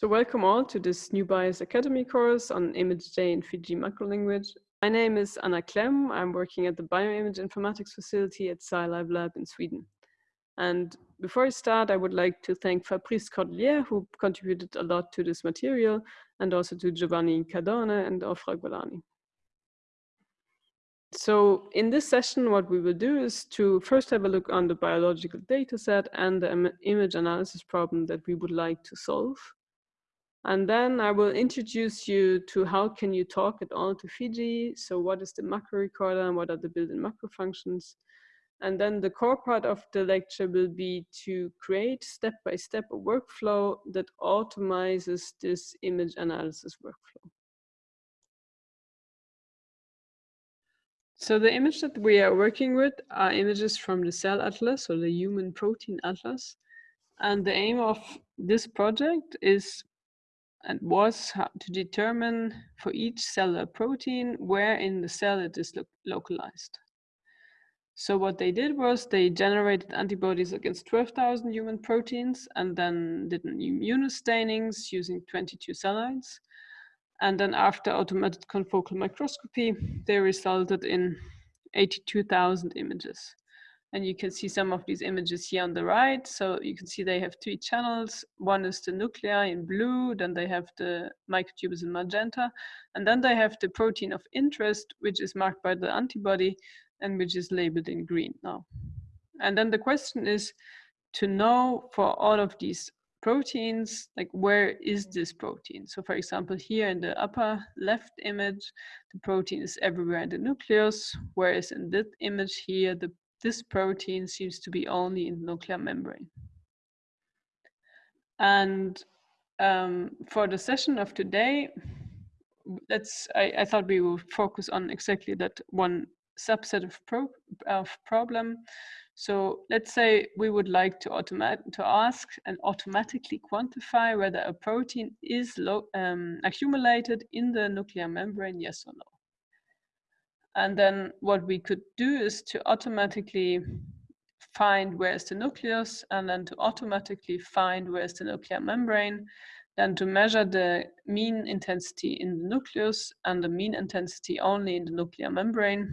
So welcome all to this NEUBIAS Academy course on ImageJ in Fiji macrolanguage. My name is Anna Klemm. I'm working at the Bioimage Informatics facility at SciLifeLab in Sweden. And before I start, I would like to thank Fabrice Cordelier, who contributed a lot to this material, and also to Giovanni Cardone and Ofra Golani. So in this session, what we will do is to first have a look on the biological data set and the image analysis problem that we would like to solve. And then I will introduce you to how can you talk at all to Fiji. So what is the macro recorder and what are the built-in macro functions? And then the core part of the lecture will be to create step-by-step -step a workflow that automizes this image analysis workflow. So the image that we are working with are images from the cell atlas or the human protein atlas. And the aim of this project is and was to determine for each cellular protein where in the cell it is lo localized. So what they did was they generated antibodies against 12,000 human proteins and then did immunostainings using 22 cell lines. And then after automated confocal microscopy, they resulted in 82,000 images. And you can see some of these images here on the right. So you can see they have three channels. One is the nuclei in blue, then they have the microtubules in magenta, and then they have the protein of interest, which is marked by the antibody and which is labeled in green now. And then the question is to know for all of these proteins, like where is this protein? So for example, here in the upper left image, the protein is everywhere in the nucleus, whereas in this image here, the this protein seems to be only in the nuclear membrane. And um, for the session of today, let's, I, I, thought we would focus on exactly that one subset of, pro of problem. So let's say we would like to automate to ask and automatically quantify whether a protein is um, accumulated in the nuclear membrane, yes or no. And then what we could do is to automatically find where's the nucleus and then to automatically find where's the nuclear membrane, then to measure the mean intensity in the nucleus and the mean intensity only in the nuclear membrane.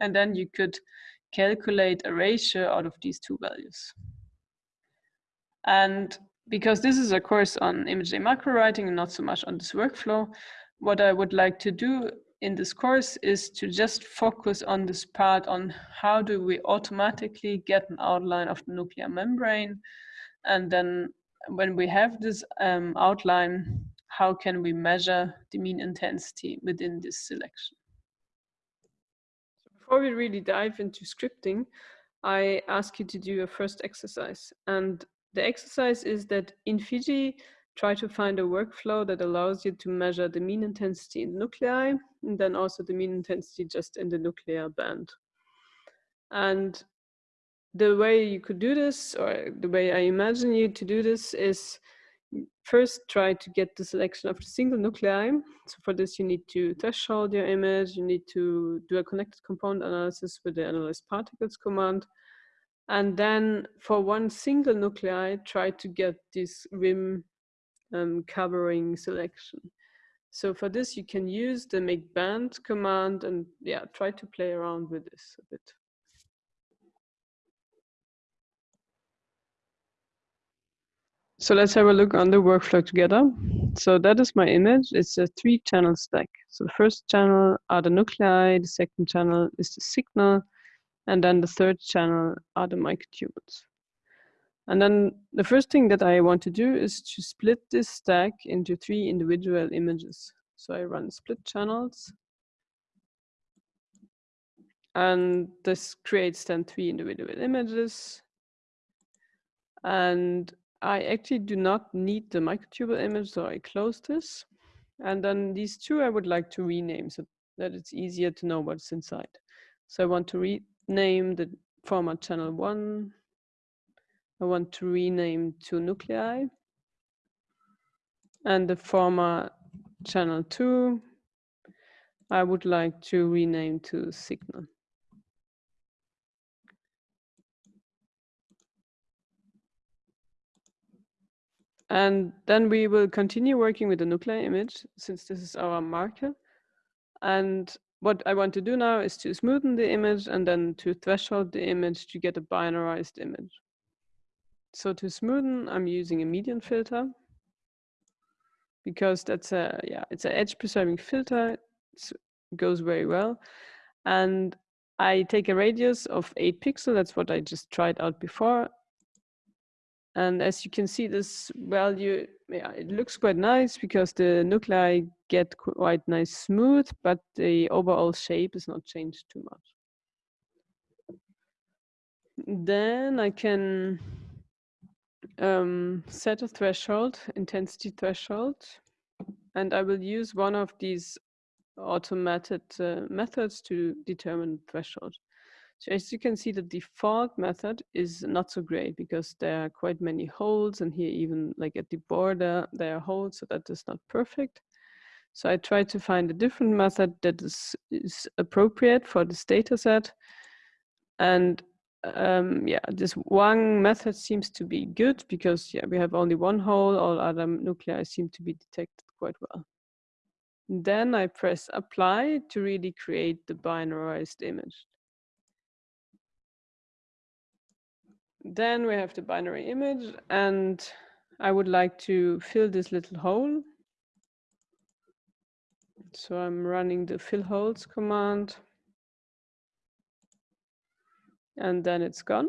And then you could calculate a ratio out of these two values. And because this is a course on ImageJ macro writing and not so much on this workflow, what I would like to do in this course is to just focus on this part on how do we automatically get an outline of the nuclear membrane. And then when we have this um, outline how can we measure the mean intensity within this selection? Before we really dive into scripting i ask you to do a first exercise. And the exercise is that in fiji try to find a workflow that allows you to measure the mean intensity in nuclei and then also the mean intensity just in the nuclear band. And the way you could do this, or the way I imagine you to do this is first try to get the selection of the single nuclei. So for this, you need to threshold your image. You need to do a connected component analysis with the analyze particles command. And then for one single nuclei, try to get this rim um, covering selection. So for this, you can use the make band command and yeah, try to play around with this a bit. So let's have a look on the workflow together. So that is my image. It's a three channel stack. So the first channel are the nuclei, the second channel is the signal, and then the third channel are the microtubules. And then the first thing that I want to do is to split this stack into three individual images. So I run split channels. And this creates then three individual images. And I actually do not need the microtubule image, so I close this. And then these two I would like to rename so that it's easier to know what's inside. So I want to rename the format channel one, I want to rename to nuclei. And the former channel 2, I would like to rename to signal. And then we will continue working with the nuclei image since this is our marker. And what I want to do now is to smoothen the image and then to threshold the image to get a binarized image. So to smoothen, I'm using a median filter because that's a, yeah, it's an edge preserving filter. It goes very well. And I take a radius of eight pixels. That's what I just tried out before. And as you can see, this value, yeah, it looks quite nice because the nuclei get quite nice smooth, but the overall shape is not changed too much. Then I can um, set a threshold, intensity threshold, and I will use one of these automated uh, methods to determine threshold. So as you can see, the default method is not so great because there are quite many holes and here even like at the border, there are holes, so that is not perfect. So I try to find a different method that is, is appropriate for this data set. And um, yeah, this one method seems to be good because yeah, we have only one hole, all other nuclei seem to be detected quite well. Then I press apply to really create the binarized image. Then we have the binary image and I would like to fill this little hole. So I'm running the fill holes command. And then it's gone.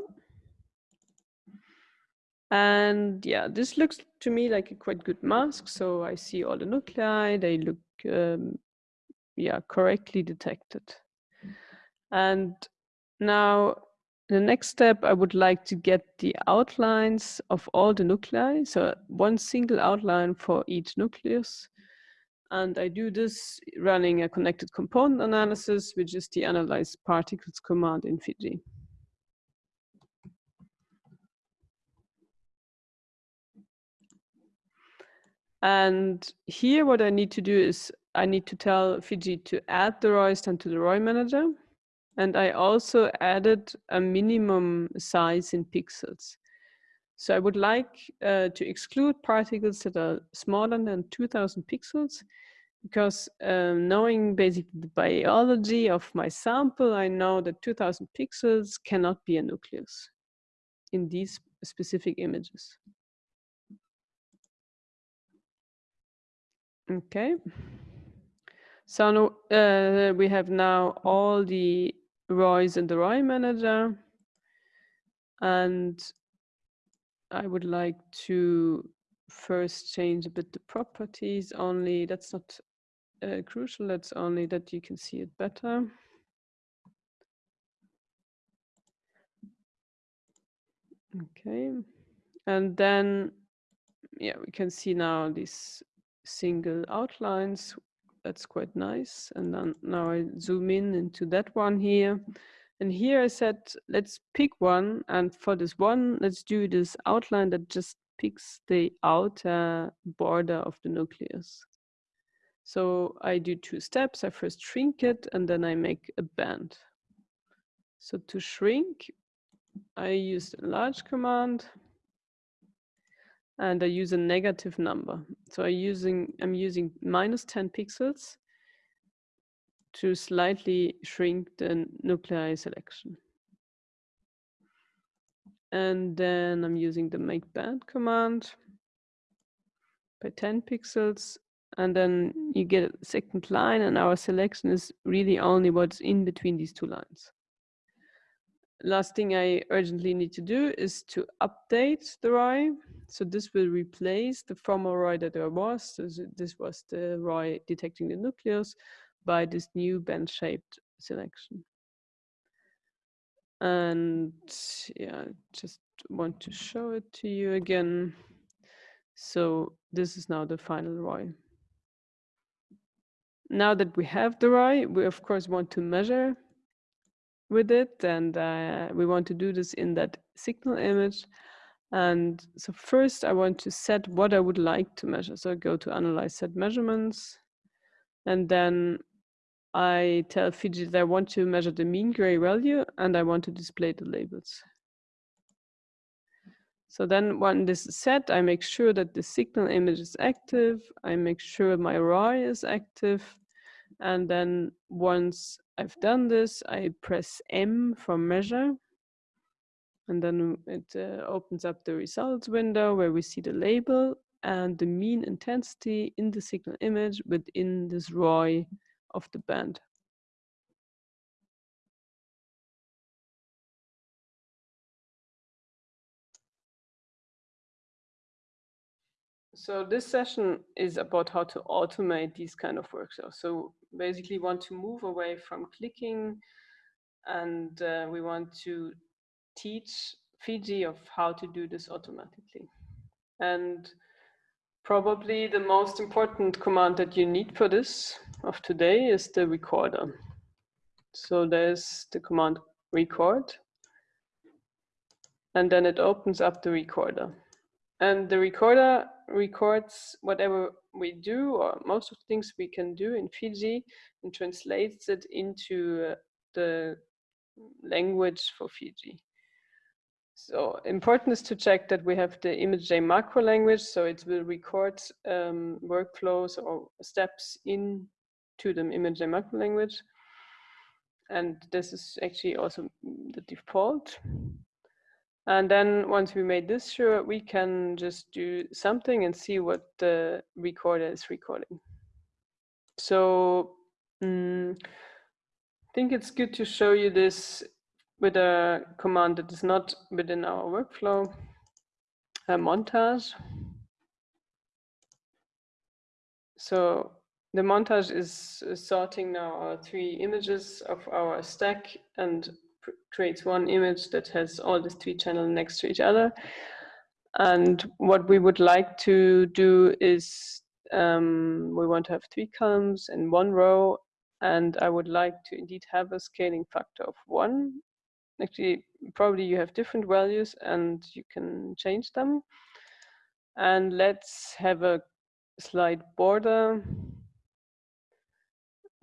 And yeah, this looks to me like a quite good mask. So I see all the nuclei, they look, um, yeah, correctly detected. And now the next step, I would like to get the outlines of all the nuclei. So one single outline for each nucleus. And I do this running a connected component analysis, which is the analyze particles command in Fiji. And here what I need to do is I need to tell Fiji to add the ROIs to the ROI manager. And I also added a minimum size in pixels. So I would like uh, to exclude particles that are smaller than 2000 pixels because um, knowing basically the biology of my sample, I know that 2000 pixels cannot be a nucleus in these specific images. Okay. So uh, we have now all the ROIs in the ROI manager. And I would like to first change a bit the properties only. That's not uh, crucial. That's only that you can see it better. Okay. And then, yeah, we can see now these single outlines that's quite nice. And then now I zoom in into that one here. And here I said, let's pick one. And for this one, let's do this outline that just picks the outer border of the nucleus. So I do two steps. I first shrink it and then I make a band. So to shrink, I use the enlarge command and I use a negative number. So I using I'm using minus 10 pixels to slightly shrink the nuclei selection. And then I'm using the make band command by 10 pixels. And then you get a second line and our selection is really only what's in between these two lines last thing I urgently need to do is to update the ROI. So this will replace the former ROI that there was. So this was the ROI detecting the nucleus by this new band-shaped selection. And yeah, just want to show it to you again. So this is now the final ROI. Now that we have the ROI, we of course want to measure with it and uh, we want to do this in that signal image and so first I want to set what I would like to measure so I go to analyze set measurements and then I tell Fiji that I want to measure the mean gray value and I want to display the labels So then when this is set, I make sure that the signal image is active. I make sure my ROI is active. And then once I've done this, I press M for measure. And then it uh, opens up the results window where we see the label and the mean intensity in the signal image within this ROI of the band. So this session is about how to automate these kind of workflows. So basically want to move away from clicking and uh, we want to teach Fiji of how to do this automatically. And probably the most important command that you need for this of today is the recorder. So there's the command record and then it opens up the recorder. And the recorder records whatever we do or most of the things we can do in Fiji and translates it into uh, the language for Fiji. So important is to check that we have the ImageJ macro language, so it will record um, workflows or steps into the ImageJ macro language. And this is actually also the default. And then once we made this sure, we can just do something and see what the recorder is recording. So mm, I think it's good to show you this with a command that is not within our workflow, a montage. So the montage is sorting now our three images of our stack and creates one image that has all the three channels next to each other. And what we would like to do is um, we want to have three columns in one row and I would like to indeed have a scaling factor of one. Actually, probably you have different values and you can change them. And let's have a slight border.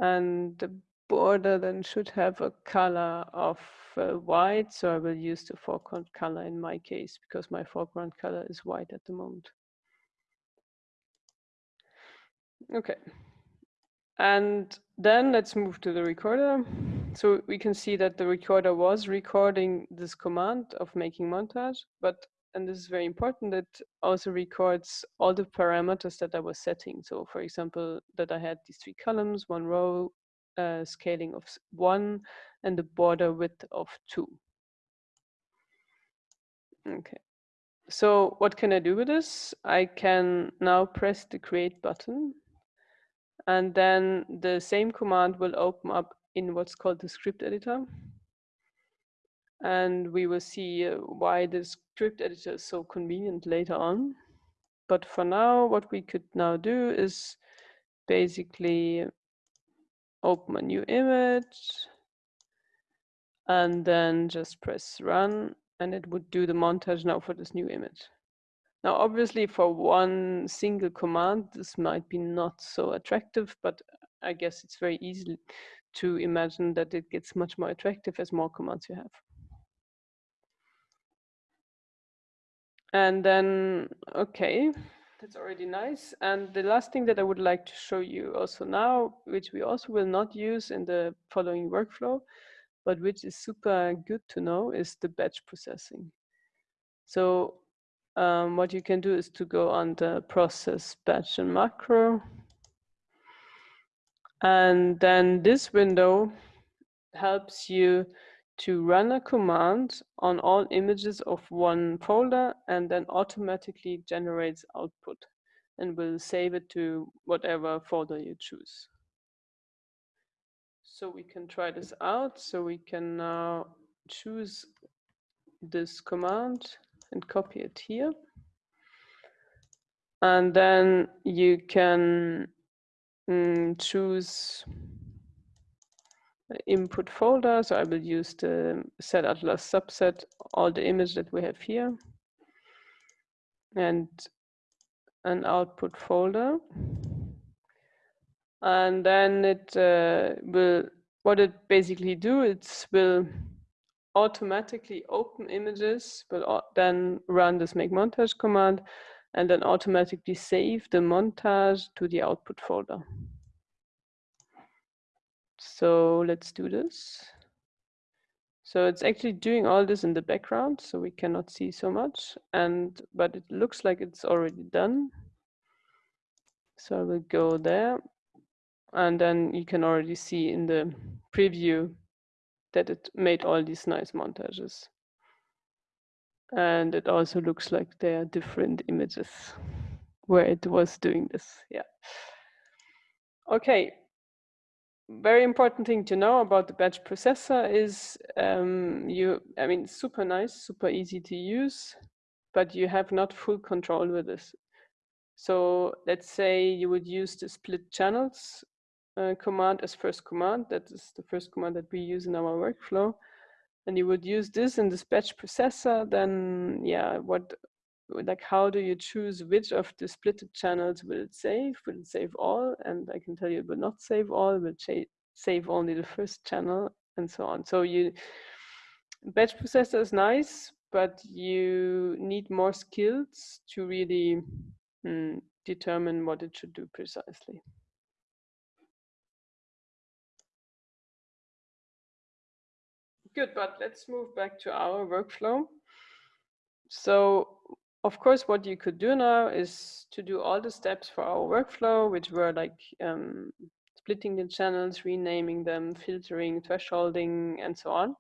And the border then should have a color of uh, white. So I will use the foreground color in my case because my foreground color is white at the moment. Okay. And then let's move to the recorder. So we can see that the recorder was recording this command of making montage, but, and this is very important, that also records all the parameters that I was setting. So for example, that I had these three columns, one row, uh, scaling of one and the border width of two. Okay, so what can I do with this? I can now press the create button and then the same command will open up in what's called the script editor. And we will see uh, why the script editor is so convenient later on. But for now, what we could now do is basically open a new image and then just press run and it would do the montage now for this new image. Now, obviously for one single command, this might be not so attractive, but I guess it's very easy to imagine that it gets much more attractive as more commands you have. And then, okay, that's already nice. And the last thing that I would like to show you also now, which we also will not use in the following workflow, but which is super good to know is the batch processing. So um, what you can do is to go on the process batch and macro. And then this window helps you to run a command on all images of one folder and then automatically generates output and will save it to whatever folder you choose. So we can try this out. So we can now choose this command and copy it here. And then you can mm, choose input folder. So I will use the set atlas subset, all the image that we have here and an output folder. And then it uh, will, what it basically do, it will automatically open images, but then run this make montage command and then automatically save the montage to the output folder. So let's do this. So it's actually doing all this in the background, so we cannot see so much. And but it looks like it's already done. So I will go there. And then you can already see in the preview that it made all these nice montages. And it also looks like there are different images where it was doing this. Yeah. Okay, very important thing to know about the batch processor is um, you, I mean, super nice, super easy to use, but you have not full control with this. So let's say you would use the split channels uh, command as first command. That is the first command that we use in our workflow. And you would use this in this batch processor, then yeah, what like how do you choose which of the splitted channels will it save? Will it save all? And I can tell you it will not save all, it will save only the first channel and so on. So you batch processor is nice, but you need more skills to really mm, determine what it should do precisely. Good, but let's move back to our workflow. So of course, what you could do now is to do all the steps for our workflow, which were like um, splitting the channels, renaming them, filtering, thresholding, and so on.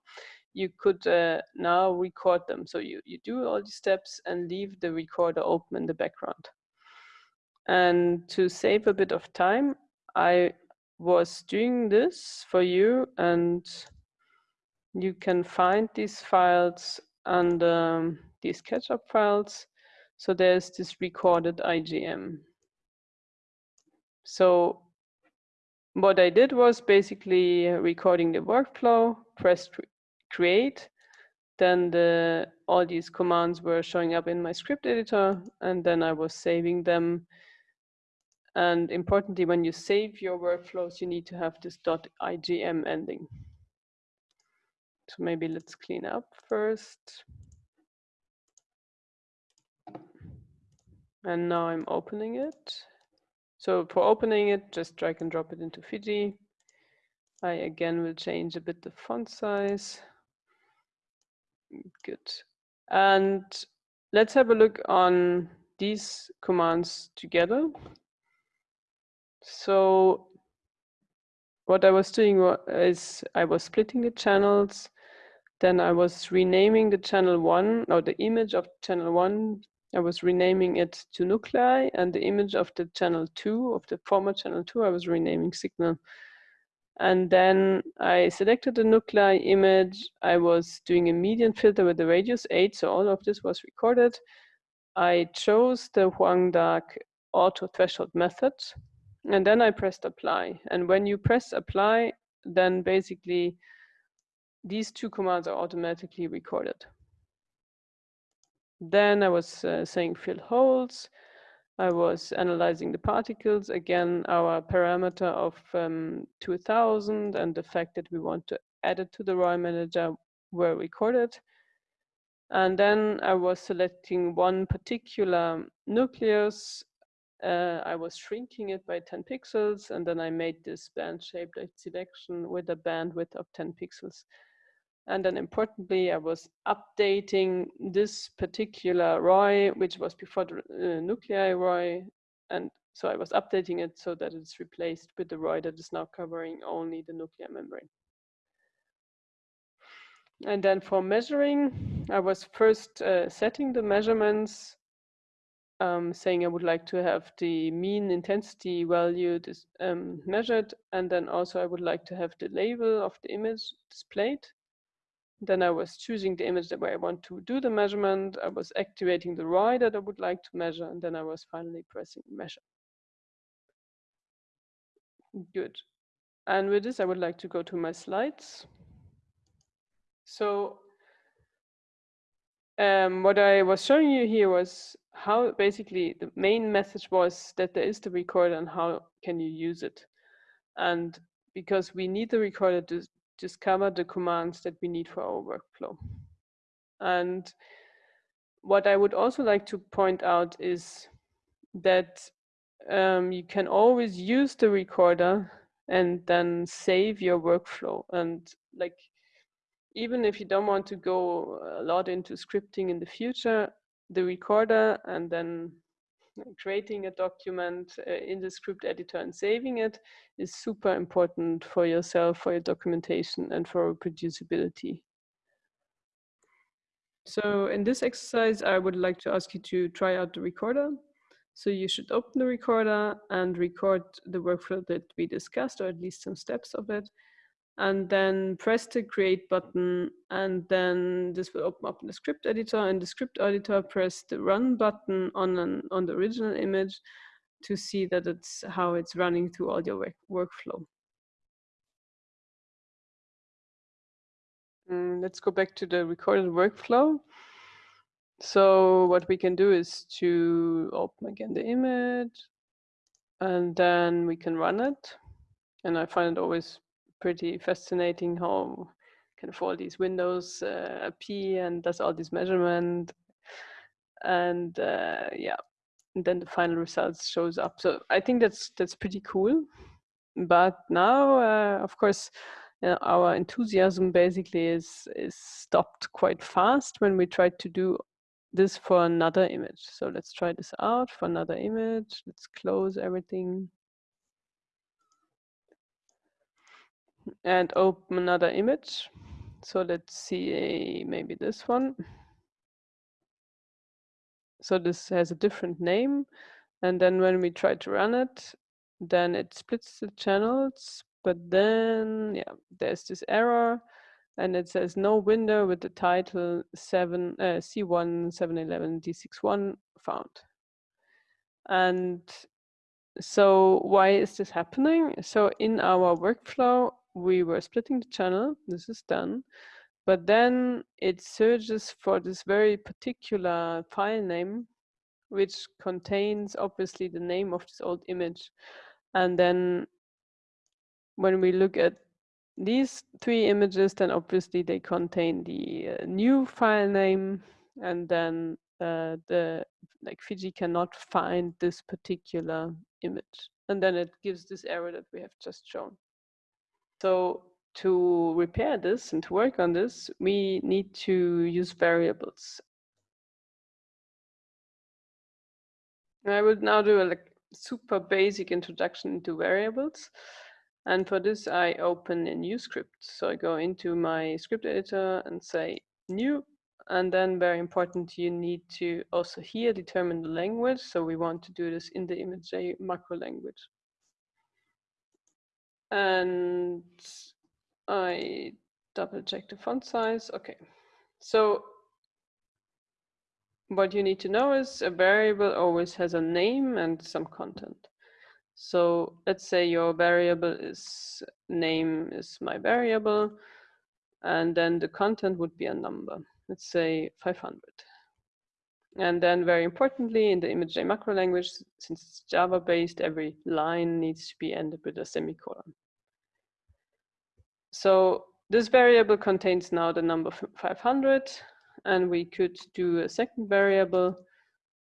You could uh, now record them. So you, you do all these steps and leave the recorder open in the background. And to save a bit of time, I was doing this for you and you can find these files under um, these SketchUp files. So there's this recorded IJM. So what I did was basically recording the workflow, pressed create, then the, all these commands were showing up in my script editor, and then I was saving them. And importantly, when you save your workflows, you need to have this .ijm ending. So maybe let's clean up first. And now I'm opening it. So for opening it, just drag and drop it into Fiji. I again will change a bit the font size. Good. And let's have a look on these commands together. So what I was doing is I was splitting the channels. Then I was renaming the channel one or the image of channel one I was renaming it to nuclei and the image of the channel 2, of the former channel 2, I was renaming signal. And then I selected the nuclei image. I was doing a median filter with the radius 8, so all of this was recorded. I chose the Huang Dark auto threshold method, and then I pressed apply. And when you press apply, then basically these two commands are automatically recorded. Then I was uh, saying fill holes. I was analyzing the particles. Again, our parameter of um, 2000 and the fact that we want to add it to the ROI manager were recorded. And then I was selecting one particular nucleus. Uh, I was shrinking it by 10 pixels, and then I made this band-shaped selection with a bandwidth of 10 pixels. And then importantly, I was updating this particular ROI, which was before the uh, nuclei ROI. And so I was updating it so that it's replaced with the ROI that is now covering only the nuclear membrane. And then for measuring, I was first uh, setting the measurements, um, saying I would like to have the mean intensity value um, measured. And then also I would like to have the label of the image displayed. Then I was choosing the image that where I want to do the measurement. I was activating the ROI that I would like to measure, and then I was finally pressing measure. Good. And with this, I would like to go to my slides. So um, what I was showing you here was how basically the main message was that there is the recorder and how can you use it. And because we need the recorder to discover the commands that we need for our workflow. And what I would also like to point out is that um, you can always use the recorder and then save your workflow. And like, even if you don't want to go a lot into scripting in the future, the recorder and then creating a document uh, in the script editor and saving it is super important for yourself, for your documentation and for reproducibility. So in this exercise, I would like to ask you to try out the recorder. So you should open the recorder and record the workflow that we discussed, or at least some steps of it. And then press the create button, and then this will open up in the script editor. In the script editor, press the run button on, an, on the original image to see that it's how it's running through all your work, workflow. Mm, let's go back to the recorded workflow. So what we can do is to open again the image and then we can run it. And I find it always pretty fascinating how kind of all these windows uh, appear and does all this measurement. And uh, yeah, and then the final results shows up. So I think that's that's pretty cool. But now, uh, of course, uh, our enthusiasm basically is is stopped quite fast when we tried to do this for another image. So let's try this out for another image. Let's close everything. And open another image. So let's see maybe this one. So this has a different name. And then when we try to run it, then it splits the channels but then, yeah, there's this error and it says no window with the title 7 uh, C1 711 D61 found. And so why is this happening? So in our workflow, we were splitting the channel, this is done, but then it searches for this very particular file name, which contains obviously the name of this old image. And then when we look at these three images, then obviously they contain the uh, new file name and then uh, the like Fiji cannot find this particular image. And then it gives this error that we have just shown. So to repair this and to work on this, we need to use variables. I will now do a like, super basic introduction into variables. And for this, I open a new script. So I go into my script editor and say new. And then very important, you need to also here determine the language. So we want to do this in the ImageJ macro language. And I double check the font size. Okay. So what you need to know is a variable always has a name and some content. So let's say your variable is name is my variable, and then the content would be a number. Let's say 500. And then very importantly, in the ImageJ macro language, since it's Java based, every line needs to be ended with a semicolon. So this variable contains now the number 500, and we could do a second variable,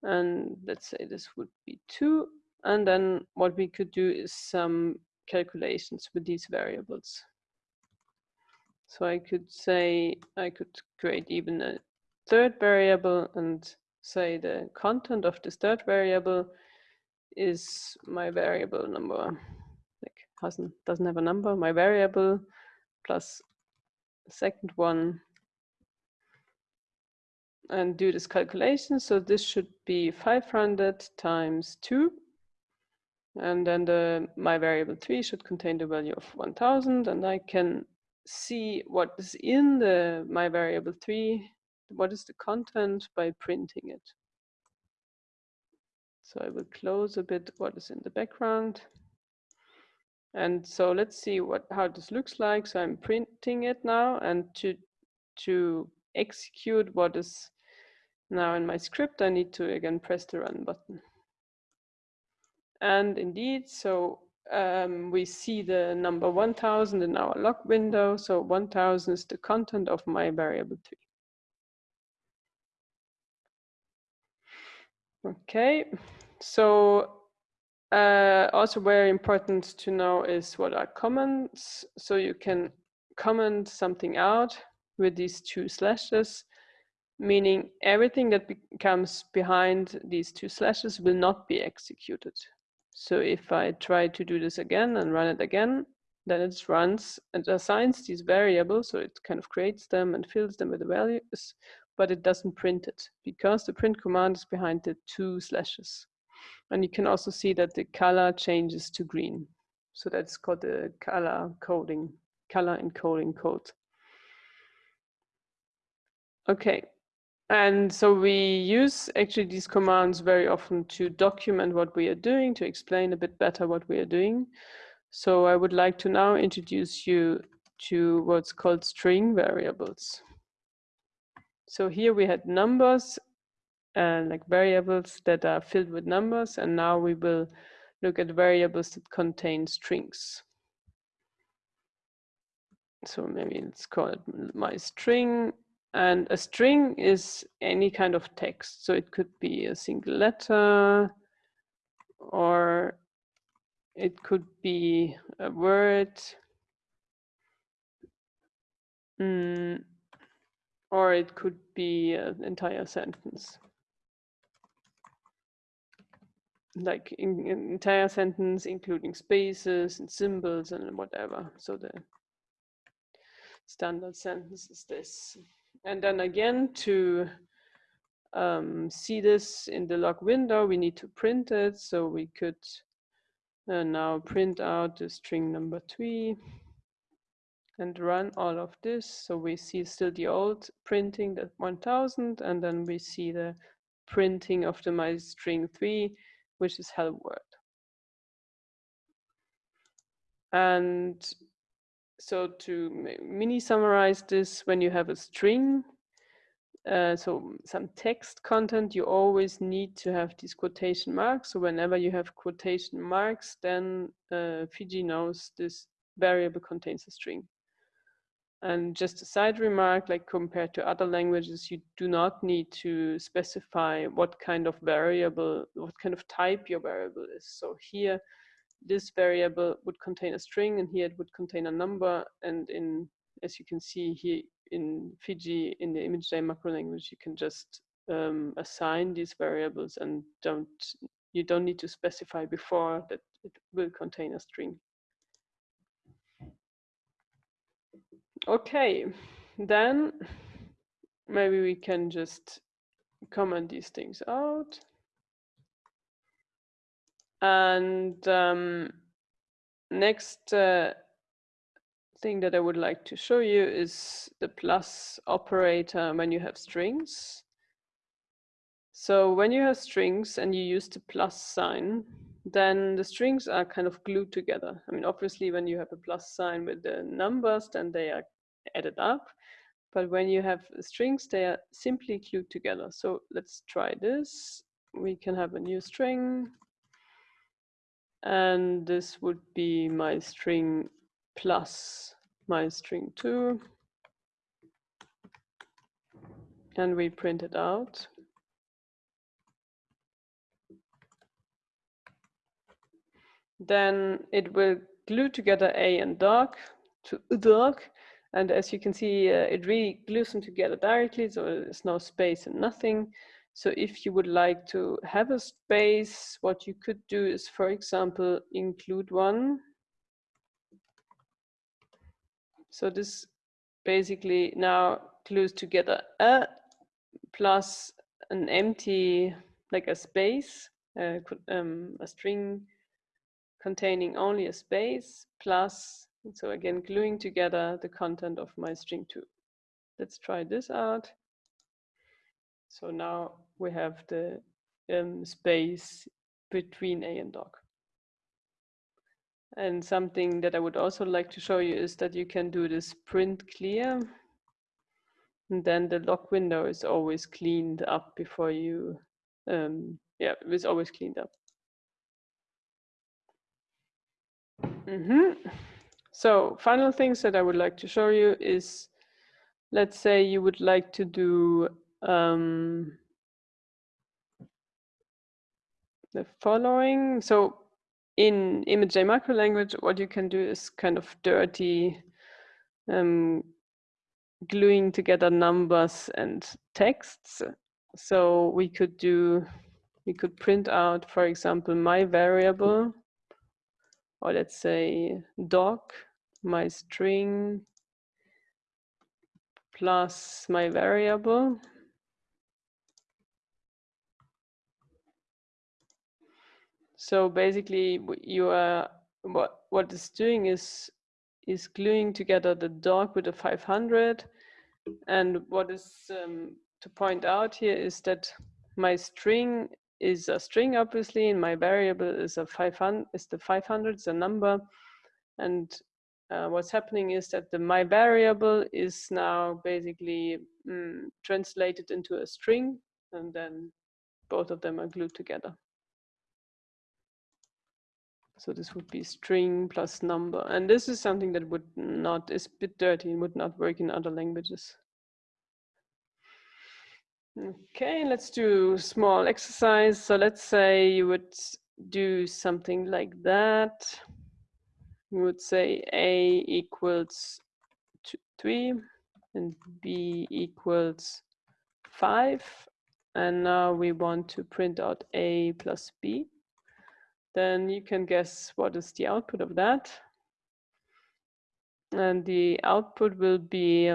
and let's say this would be two, and then what we could do is some calculations with these variables. So I could say, I could create even a third variable and say the content of this third variable is my variable number, like hasn't, doesn't have a number, my variable plus second one and do this calculation. So this should be 500 times 2 and then the my variable 3 should contain the value of 1000 and I can see what is in the my variable 3 what is the content by printing it so I will close a bit what is in the background and so let's see what how this looks like so I'm printing it now and to to execute what is now in my script I need to again press the run button and indeed, so um, we see the number 1000 in our log window. So 1000 is the content of my variable 3. Okay, so uh, also very important to know is what are comments. So you can comment something out with these two slashes, meaning everything that comes behind these two slashes will not be executed. So if I try to do this again and run it again, then it runs and assigns these variables. So it kind of creates them and fills them with the values, but it doesn't print it because the print command is behind the two slashes. And you can also see that the color changes to green. So that's called the color coding, color encoding code. Okay, and so we use actually these commands very often to document what we are doing, to explain a bit better what we are doing. So I would like to now introduce you to what's called string variables. So here we had numbers and like variables that are filled with numbers. And now we will look at variables that contain strings. So maybe let's call it my string and a string is any kind of text. So it could be a single letter or it could be a word mm, or it could be an entire sentence. Like in, entire sentence, including spaces and symbols and whatever. So the standard sentence is this. And then again, to um, see this in the log window, we need to print it. So we could uh, now print out the string number three and run all of this. So we see still the old printing, that 1000, and then we see the printing of the my string three, which is hello world. And so to mini summarize this, when you have a string, uh, so some text content, you always need to have these quotation marks. So whenever you have quotation marks, then uh, Fiji knows this variable contains a string. And just a side remark, like compared to other languages, you do not need to specify what kind of variable, what kind of type your variable is. So here, this variable would contain a string and here it would contain a number and in as you can see here in Fiji in the ImageJ macro language you can just um, assign these variables and don't you don't need to specify before that it will contain a string. Okay, then maybe we can just comment these things out. And um, next uh, thing that I would like to show you is the plus operator when you have strings. So when you have strings and you use the plus sign, then the strings are kind of glued together. I mean, obviously, when you have a plus sign with the numbers, then they are added up. But when you have strings, they are simply glued together. So let's try this. We can have a new string and this would be my string plus my string 2 and we print it out then it will glue together a and dog to dog and as you can see uh, it really glues them together directly so there's no space and nothing. So if you would like to have a space, what you could do is, for example, include one. So this basically now glues together a plus an empty, like a space, uh, um, a string containing only a space plus, so again, gluing together the content of my string two. Let's try this out. So now we have the um, space between A and dog. And something that I would also like to show you is that you can do this print clear. And then the log window is always cleaned up before you, um, yeah, it's always cleaned up. Mm -hmm. So final things that I would like to show you is, let's say you would like to do um, the following. So in ImageJ macro language, what you can do is kind of dirty um, gluing together numbers and texts. So we could do, we could print out, for example, my variable, or let's say doc, my string plus my variable. So basically you are, what, what it's doing is is gluing together the dog with a 500. And what is um, to point out here is that my string is a string, obviously, and my variable is a 500, is the 500, is a number. And uh, what's happening is that the my variable is now basically mm, translated into a string, and then both of them are glued together. So this would be string plus number. And this is something that would not, is a bit dirty and would not work in other languages. Okay, let's do small exercise. So let's say you would do something like that. You would say A equals two, 3 and B equals 5. And now we want to print out A plus B then you can guess what is the output of that. And the output will be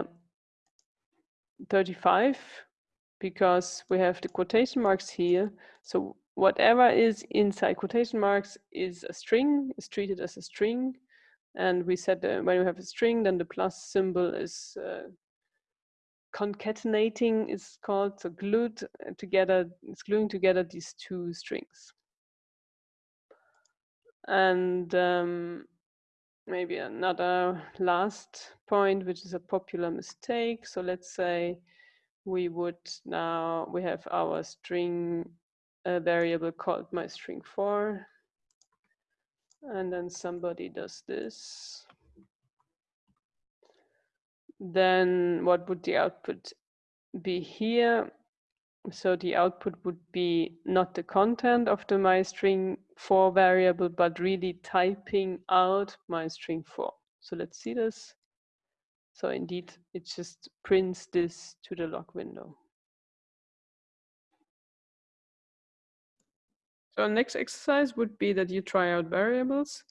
35 because we have the quotation marks here. So whatever is inside quotation marks is a string, is treated as a string. And we said that when we have a string, then the plus symbol is uh, concatenating is called, so glued together, it's gluing together these two strings. And um, maybe another last point, which is a popular mistake. So let's say we would now, we have our string a variable called my string four. And then somebody does this. Then what would the output be here? So the output would be not the content of the my string for variable, but really typing out my string for. So let's see this. So indeed, it just prints this to the log window. So next exercise would be that you try out variables.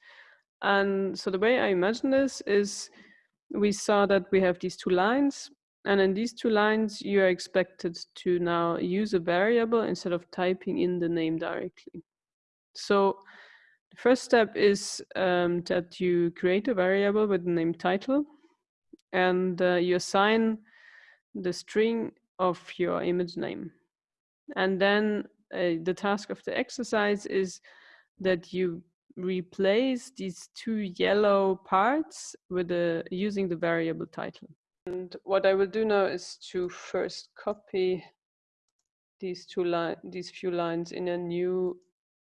And so the way I imagine this is we saw that we have these two lines and in these two lines, you are expected to now use a variable instead of typing in the name directly. So the first step is um, that you create a variable with the name title and uh, you assign the string of your image name. And then uh, the task of the exercise is that you replace these two yellow parts with the using the variable title. And what I will do now is to first copy these two line, these few lines in a new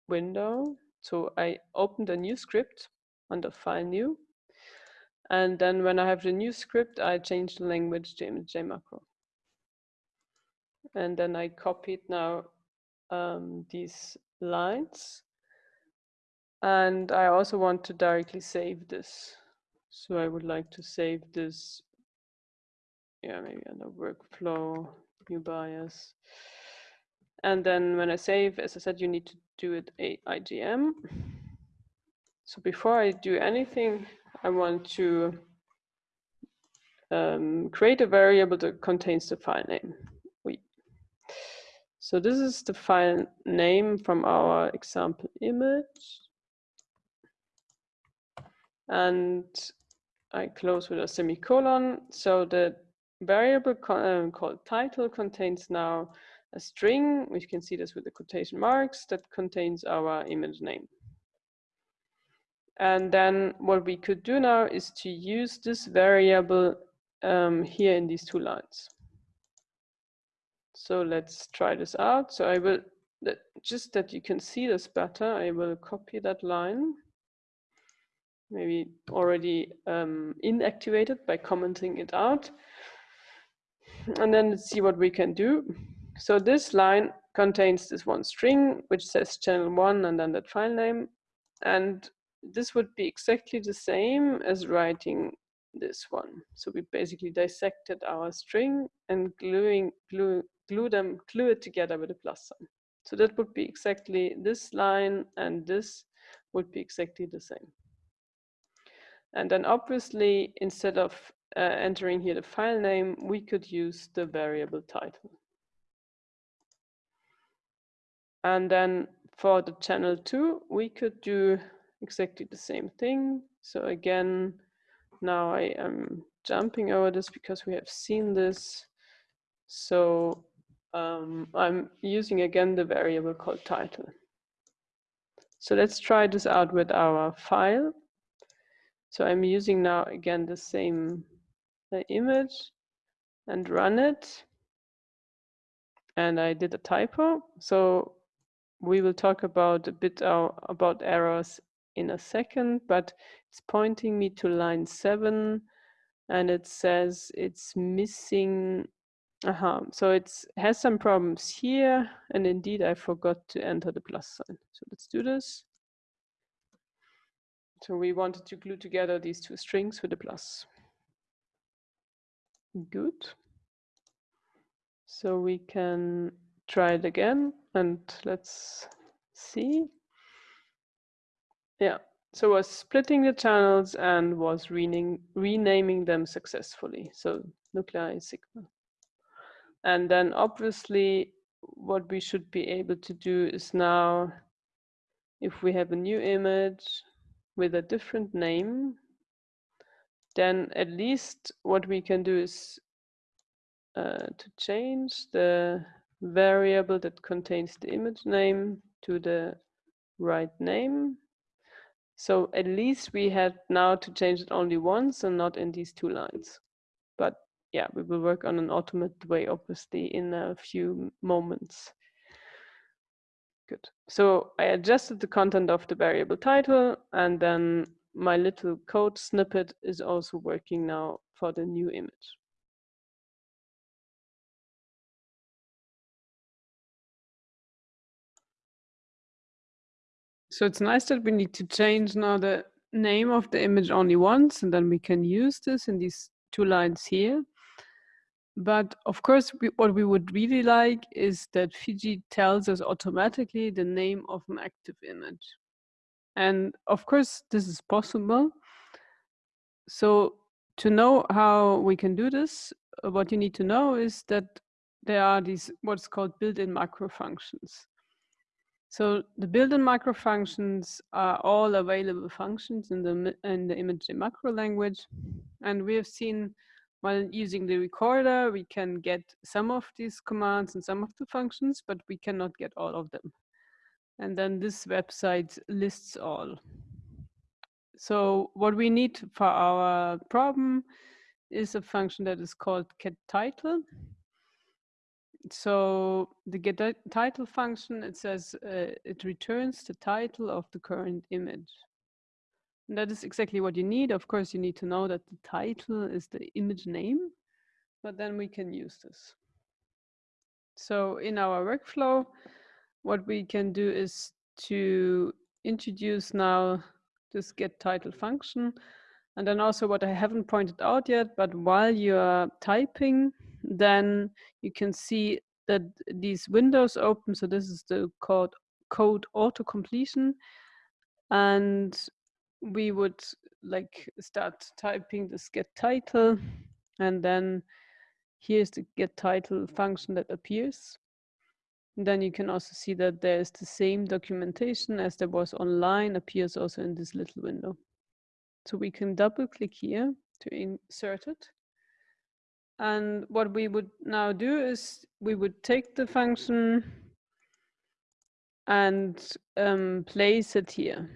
window. So I opened a new script under File New. And then when I have the new script, I change the language to ImageJ macro. And then I copied now um, these lines. And I also want to directly save this. So I would like to save this yeah, maybe under workflow, NEUBIAS. And then when I save, as I said, you need to do it a IJM. So before I do anything, I want to um, create a variable that contains the file name. So this is the file name from our example image. And I close with a semicolon so the variable uh, called title contains now a string, we can see this with the quotation marks, that contains our image name. And then what we could do now is to use this variable um, here in these two lines. So let's try this out. So I will, that, just that you can see this better, I will copy that line. maybe already um, inactivated by commenting it out. And then let's see what we can do. So this line contains this one string, which says channel one and then that file name. And this would be exactly the same as writing this one. So we basically dissected our string and gluing, glue, glue them, glue it together with a plus sign. So that would be exactly this line and this would be exactly the same. And then obviously, instead of uh, entering here the file name, we could use the variable title. And then for the channel two, we could do exactly the same thing. So again, now I am jumping over this because we have seen this. So um, I'm using again the variable called title. So let's try this out with our file. So I'm using now again the same uh, image and run it. And I did a typo. So we will talk about a bit uh, about errors in a second, but it's pointing me to line seven and it says it's missing uh -huh. so it has some problems here and indeed I forgot to enter the plus sign. So let's do this. So we wanted to glue together these two strings with a plus. Good. So we can try it again and let's see yeah, so was splitting the channels and was renaming, renaming them successfully. So nuclei sigma. And then obviously what we should be able to do is now, if we have a new image with a different name, then at least what we can do is uh, to change the variable that contains the image name to the right name so at least we had now to change it only once and not in these two lines. But yeah, we will work on an automated way, obviously, in a few moments. Good. So I adjusted the content of the variable title and then my little code snippet is also working now for the new image. So it's nice that we need to change now the name of the image only once, and then we can use this in these two lines here. But of course, we, what we would really like is that Fiji tells us automatically the name of an active image. And of course, this is possible. So to know how we can do this, what you need to know is that there are these what's called built-in macro functions. So the built-in macro functions are all available functions in the in the ImageJ macro language, and we have seen while using the recorder we can get some of these commands and some of the functions, but we cannot get all of them. And then this website lists all. So what we need for our problem is a function that is called get title so the get title function, it says uh, it returns the title of the current image. And that is exactly what you need. Of course, you need to know that the title is the image name, but then we can use this. So in our workflow, what we can do is to introduce now this get title function. And then also what I haven't pointed out yet, but while you're typing, then you can see that these windows open. So this is the code, code auto completion. And we would like start typing this get title. And then here's the get title function that appears. And then you can also see that there's the same documentation as there was online appears also in this little window. So we can double click here to insert it. And what we would now do is we would take the function and um, place it here.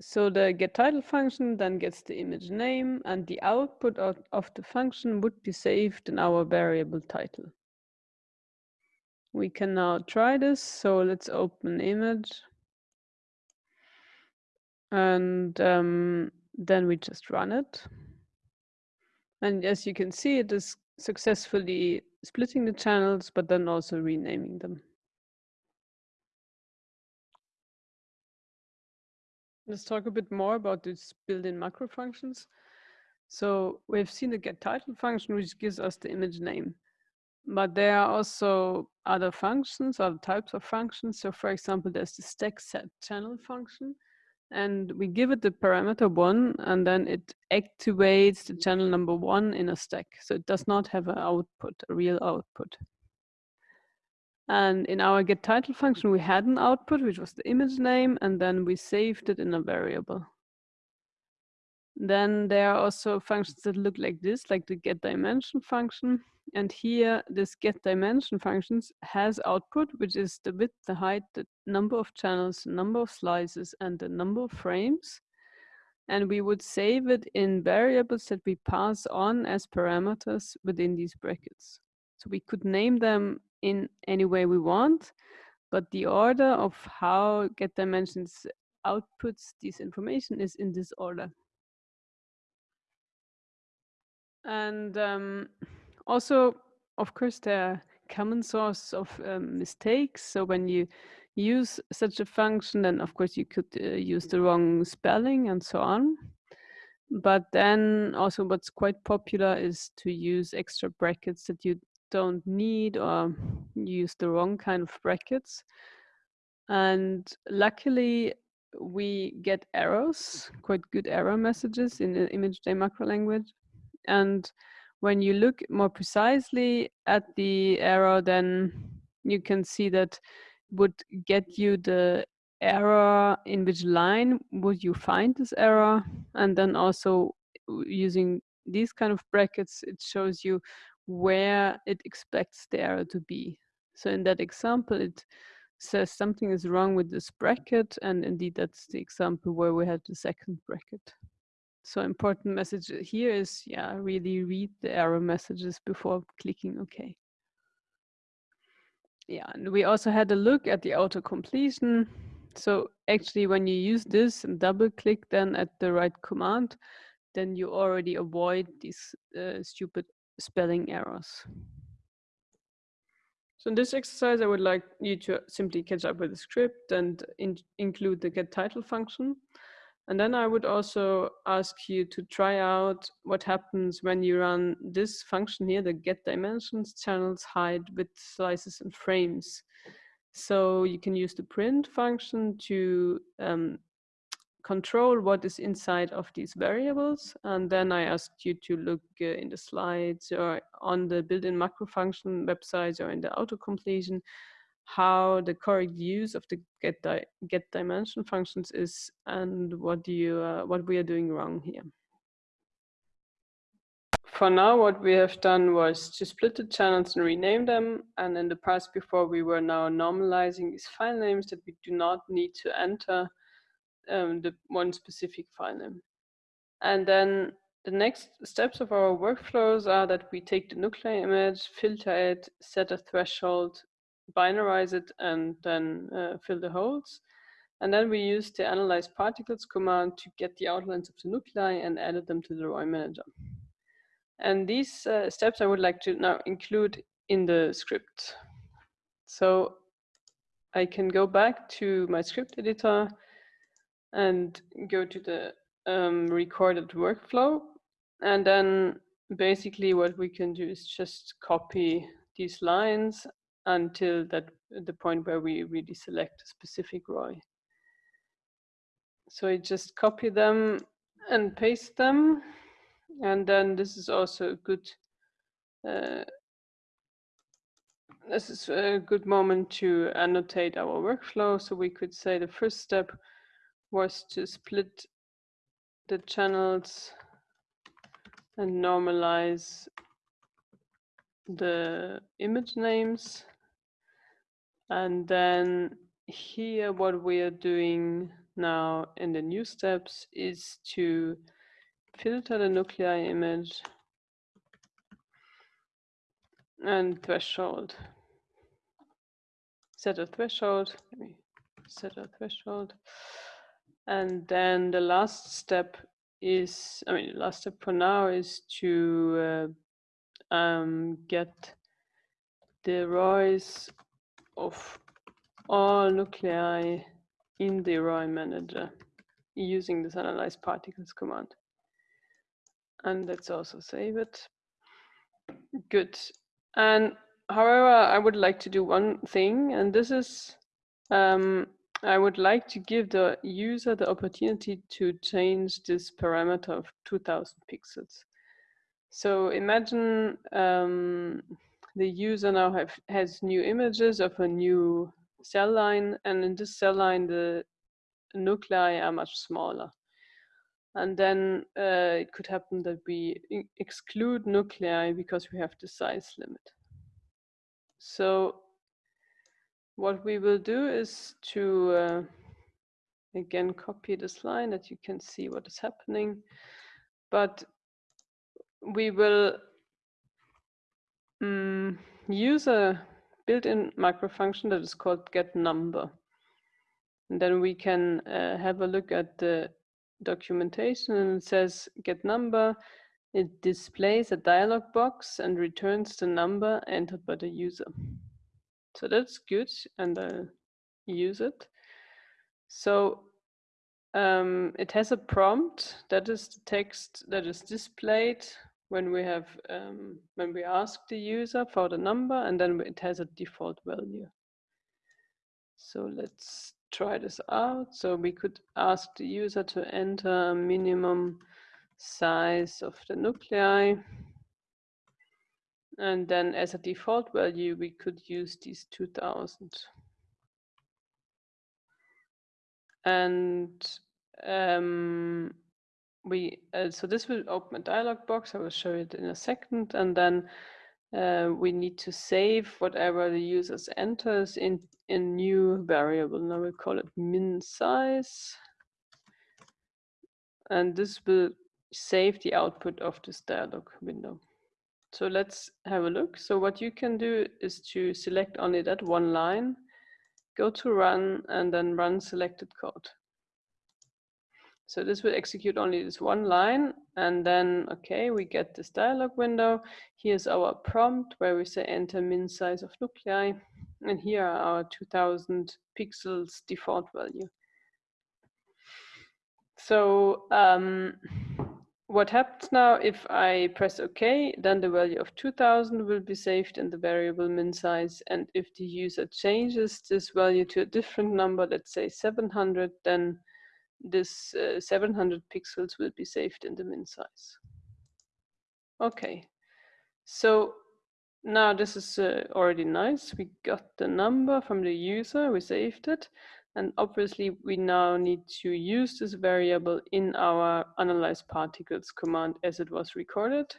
So the get title function then gets the image name and the output of, the function would be saved in our variable title. We can now try this. So let's open image. And um, then we just run it. And as you can see, it is successfully splitting the channels, but then also renaming them. Let's talk a bit more about these built-in macro functions. So we've seen the get title function, which gives us the image name. But there are also other functions, other types of functions. So for example, there's the stack set channel function, and we give it the parameter one, and then it activates the channel number one in a stack. So it does not have an output, a real output. And in our get title function, we had an output, which was the image name, and then we saved it in a variable. Then there are also functions that look like this, like the get dimension function. And here, this get dimension functions has output, which is the width, the height, the number of channels, the number of slices, and the number of frames. And we would save it in variables that we pass on as parameters within these brackets. So we could name them in any way we want, but the order of how get dimensions outputs this information is in this order. And um, also, of course, there are common source of um, mistakes. So when you use such a function, then of course you could uh, use the wrong spelling and so on. But then also what's quite popular is to use extra brackets that you don't need or use the wrong kind of brackets. And luckily, we get errors, quite good error messages in the ImageJ macro language. And when you look more precisely at the error, then you can see that would get you the error in which line would you find this error and then also uh, using these kind of brackets it shows you where it expects the error to be. So in that example, it says something is wrong with this bracket, and indeed that's the example where we had the second bracket. So important message here is, yeah, really read the error messages before clicking OK. Yeah, and we also had a look at the auto completion. So actually, when you use this and double click then at the right command, then you already avoid these uh, stupid spelling errors. So in this exercise, I would like you to simply catch up with the script and in include the get title function. And then I would also ask you to try out what happens when you run this function here, the get dimensions, channels, height, width, slices, and frames. So you can use the print function to um, control what is inside of these variables. And then I asked you to look uh, in the slides or on the built-in macro function websites or in the auto completion how the correct use of the get di get dimension functions is and what do you uh, what we are doing wrong here. For now, what we have done was to split the channels and rename them. And in the past before, we were now normalizing these file names that we do not need to enter um, the one specific file name. And then the next steps of our workflows are that we take the nuclei image, filter it, set a threshold, binarize it, and then uh, fill the holes. And then we use the analyze particles command to get the outlines of the nuclei and added them to the ROI manager. And these uh, steps I would like to now include in the script. So I can go back to my script editor and go to the um, recorded workflow. And then basically what we can do is just copy these lines until that the point where we really select a specific ROI. So I just copy them and paste them. And then this is also a good uh, this is a good moment to annotate our workflow. So we could say the first step was to split the channels and normalize the image names. And then here, what we are doing now in the new steps is to filter the nuclei image and threshold. Set a threshold. Let me set a threshold. And then the last step is, I mean, the last step for now is to uh, um, get the ROIs of all nuclei in the ROI manager using this analyze particles command. And let's also save it. Good. And however, I would like to do one thing, and this is um, I would like to give the user the opportunity to change this parameter of 2000 pixels. So imagine um, the user now have, has new images of a new cell line, and in this cell line, the nuclei are much smaller. And then uh, it could happen that we exclude nuclei because we have the size limit. So what we will do is to, uh, again, copy this line that you can see what is happening. But we will um, use a built-in macro function that is called get number. And then we can uh, have a look at the documentation and it says get number. It displays a dialog box and returns the number entered by the user. So that's good and I use it. So um, it has a prompt that is the text that is displayed when we have um, when we ask the user for the number and then it has a default value. So let's try this out. So we could ask the user to enter a minimum size of the nuclei. And then as a default value, we could use these 2000. And um, we uh, so this will open a dialog box. I will show it in a second. And then uh, we need to save whatever the users enters in a new variable. Now we call it min size. And this will save the output of this dialog window. So let's have a look. So what you can do is to select only that one line, go to run and then run selected code. So this will execute only this one line and then, okay, we get this dialog window. Here's our prompt where we say enter min size of nuclei. And here are our 2000 pixels default value. So um, what happens now if I press OK, then the value of 2000 will be saved in the variable min size. And if the user changes this value to a different number, let's say 700, then this uh, 700 pixels will be saved in the min size. Okay, so now this is uh, already nice. We got the number from the user, we saved it. And obviously we now need to use this variable in our analyze particles command as it was recorded.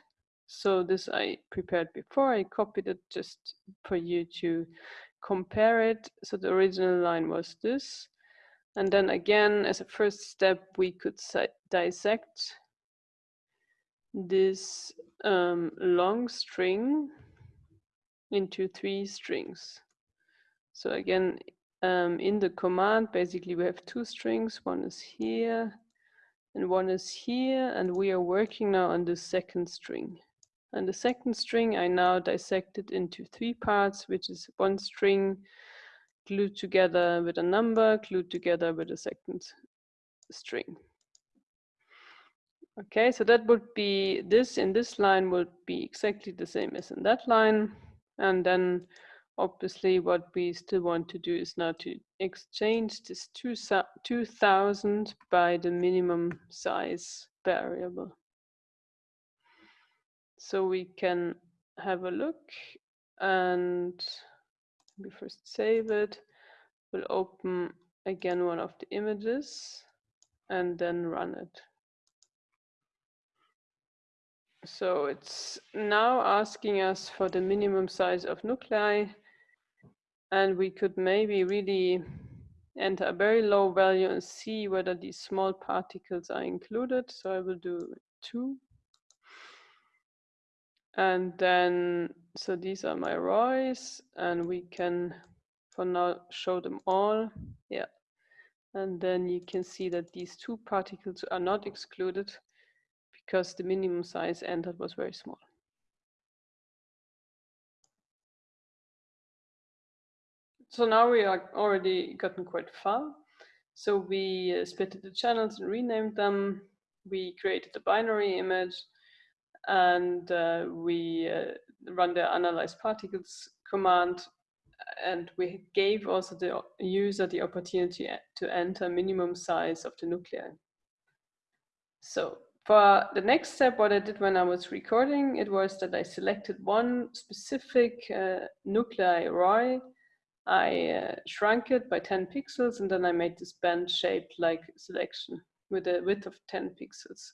So this I prepared before, I copied it just for you to compare it. So the original line was this. And then again, as a first step, we could dissect this um, long string into three strings. So again, um, in the command, basically we have two strings. One is here and one is here. And we are working now on the second string. And the second string I now dissected into three parts, which is one string glued together with a number, glued together with a second string. Okay, so that would be this in this line would be exactly the same as in that line. And then obviously what we still want to do is now to exchange this 2000 by the minimum size variable. So we can have a look and we first save it. We'll open again one of the images and then run it. So it's now asking us for the minimum size of nuclei and we could maybe really enter a very low value and see whether these small particles are included. So I will do two. And then, so these are my ROIs and we can for now show them all. Yeah. And then you can see that these two particles are not excluded because the minimum size entered was very small. So now we are already gotten quite far. So we uh, split the channels and renamed them. We created a binary image and uh, we uh, run the analyze particles command and we gave also the user the opportunity to enter minimum size of the nuclei. So for the next step, what I did when I was recording, it was that I selected one specific uh, nuclei ROI. I uh, shrunk it by 10 pixels and then I made this band shaped like selection with a width of 10 pixels.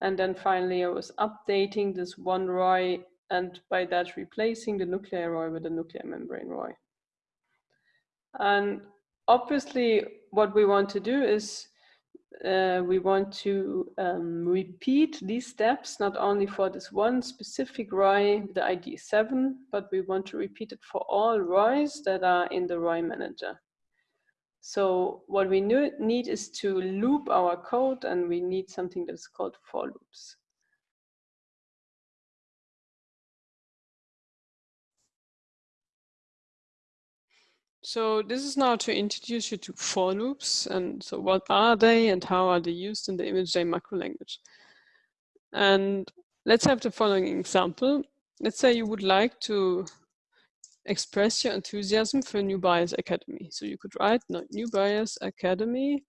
And then finally I was updating this one ROI and by that replacing the nuclear ROI with the nuclear membrane ROI. And obviously what we want to do is uh, we want to um, repeat these steps, not only for this one specific ROI, the ID 7, but we want to repeat it for all ROIs that are in the ROI manager. So what we need is to loop our code and we need something that's called for loops. So this is now to introduce you to for loops and so what are they and how are they used in the ImageJ macro language. And let's have the following example. Let's say you would like to express your enthusiasm for NEUBIAS Academy. So you could write NEUBIAS Academy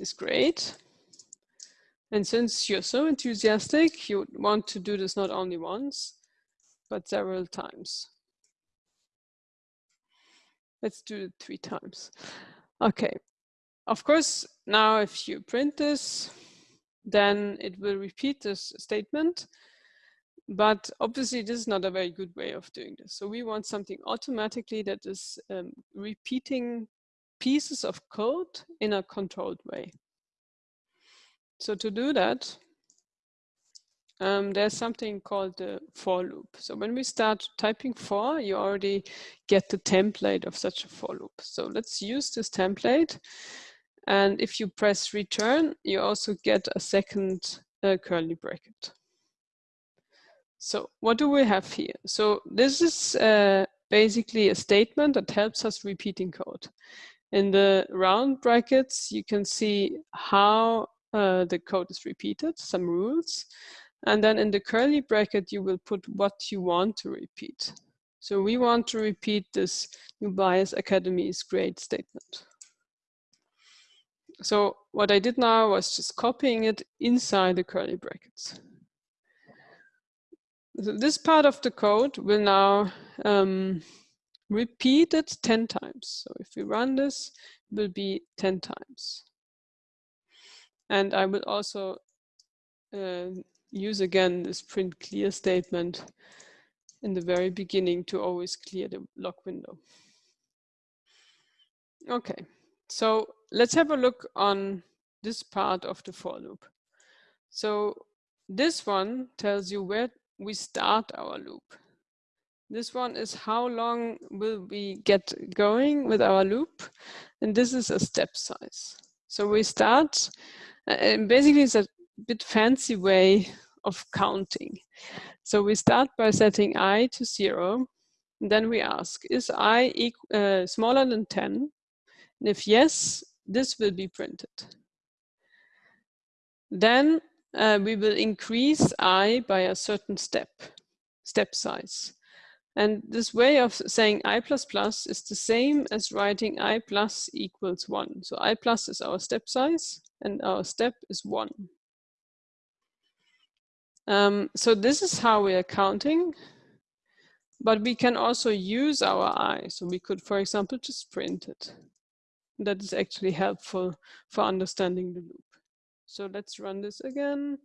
is great. And since you're so enthusiastic, you want to do this not only once, but several times. Let's do it three times. Okay. Of course, now if you print this, then it will repeat this statement. But obviously, this is not a very good way of doing this. So we want something automatically that is um, repeating pieces of code in a controlled way. So to do that, um, there's something called the for loop. So when we start typing for, you already get the template of such a for loop. So let's use this template. And if you press return, you also get a second uh, curly bracket. So what do we have here? So this is uh, basically a statement that helps us repeating code. In the round brackets, you can see how uh, the code is repeated, some rules. And then in the curly bracket, you will put what you want to repeat. So we want to repeat this NEUBIAS Academy is great statement. So what I did now was just copying it inside the curly brackets. This part of the code will now um, repeat it 10 times. So if we run this, it will be 10 times. And I will also uh, use again this print clear statement in the very beginning to always clear the lock window. Okay, so let's have a look on this part of the for loop. So this one tells you where we start our loop. This one is how long will we get going with our loop. And this is a step size. So we start, and basically it's a bit fancy way of counting. So we start by setting i to zero. then we ask, is i uh, smaller than 10? And if yes, this will be printed. Then uh, we will increase i by a certain step, step size. And this way of saying i plus plus is the same as writing i plus equals one. So i plus is our step size and our step is one. Um, so this is how we are counting, but we can also use our i. So we could, for example, just print it. That is actually helpful for understanding the loop. So let's run this again.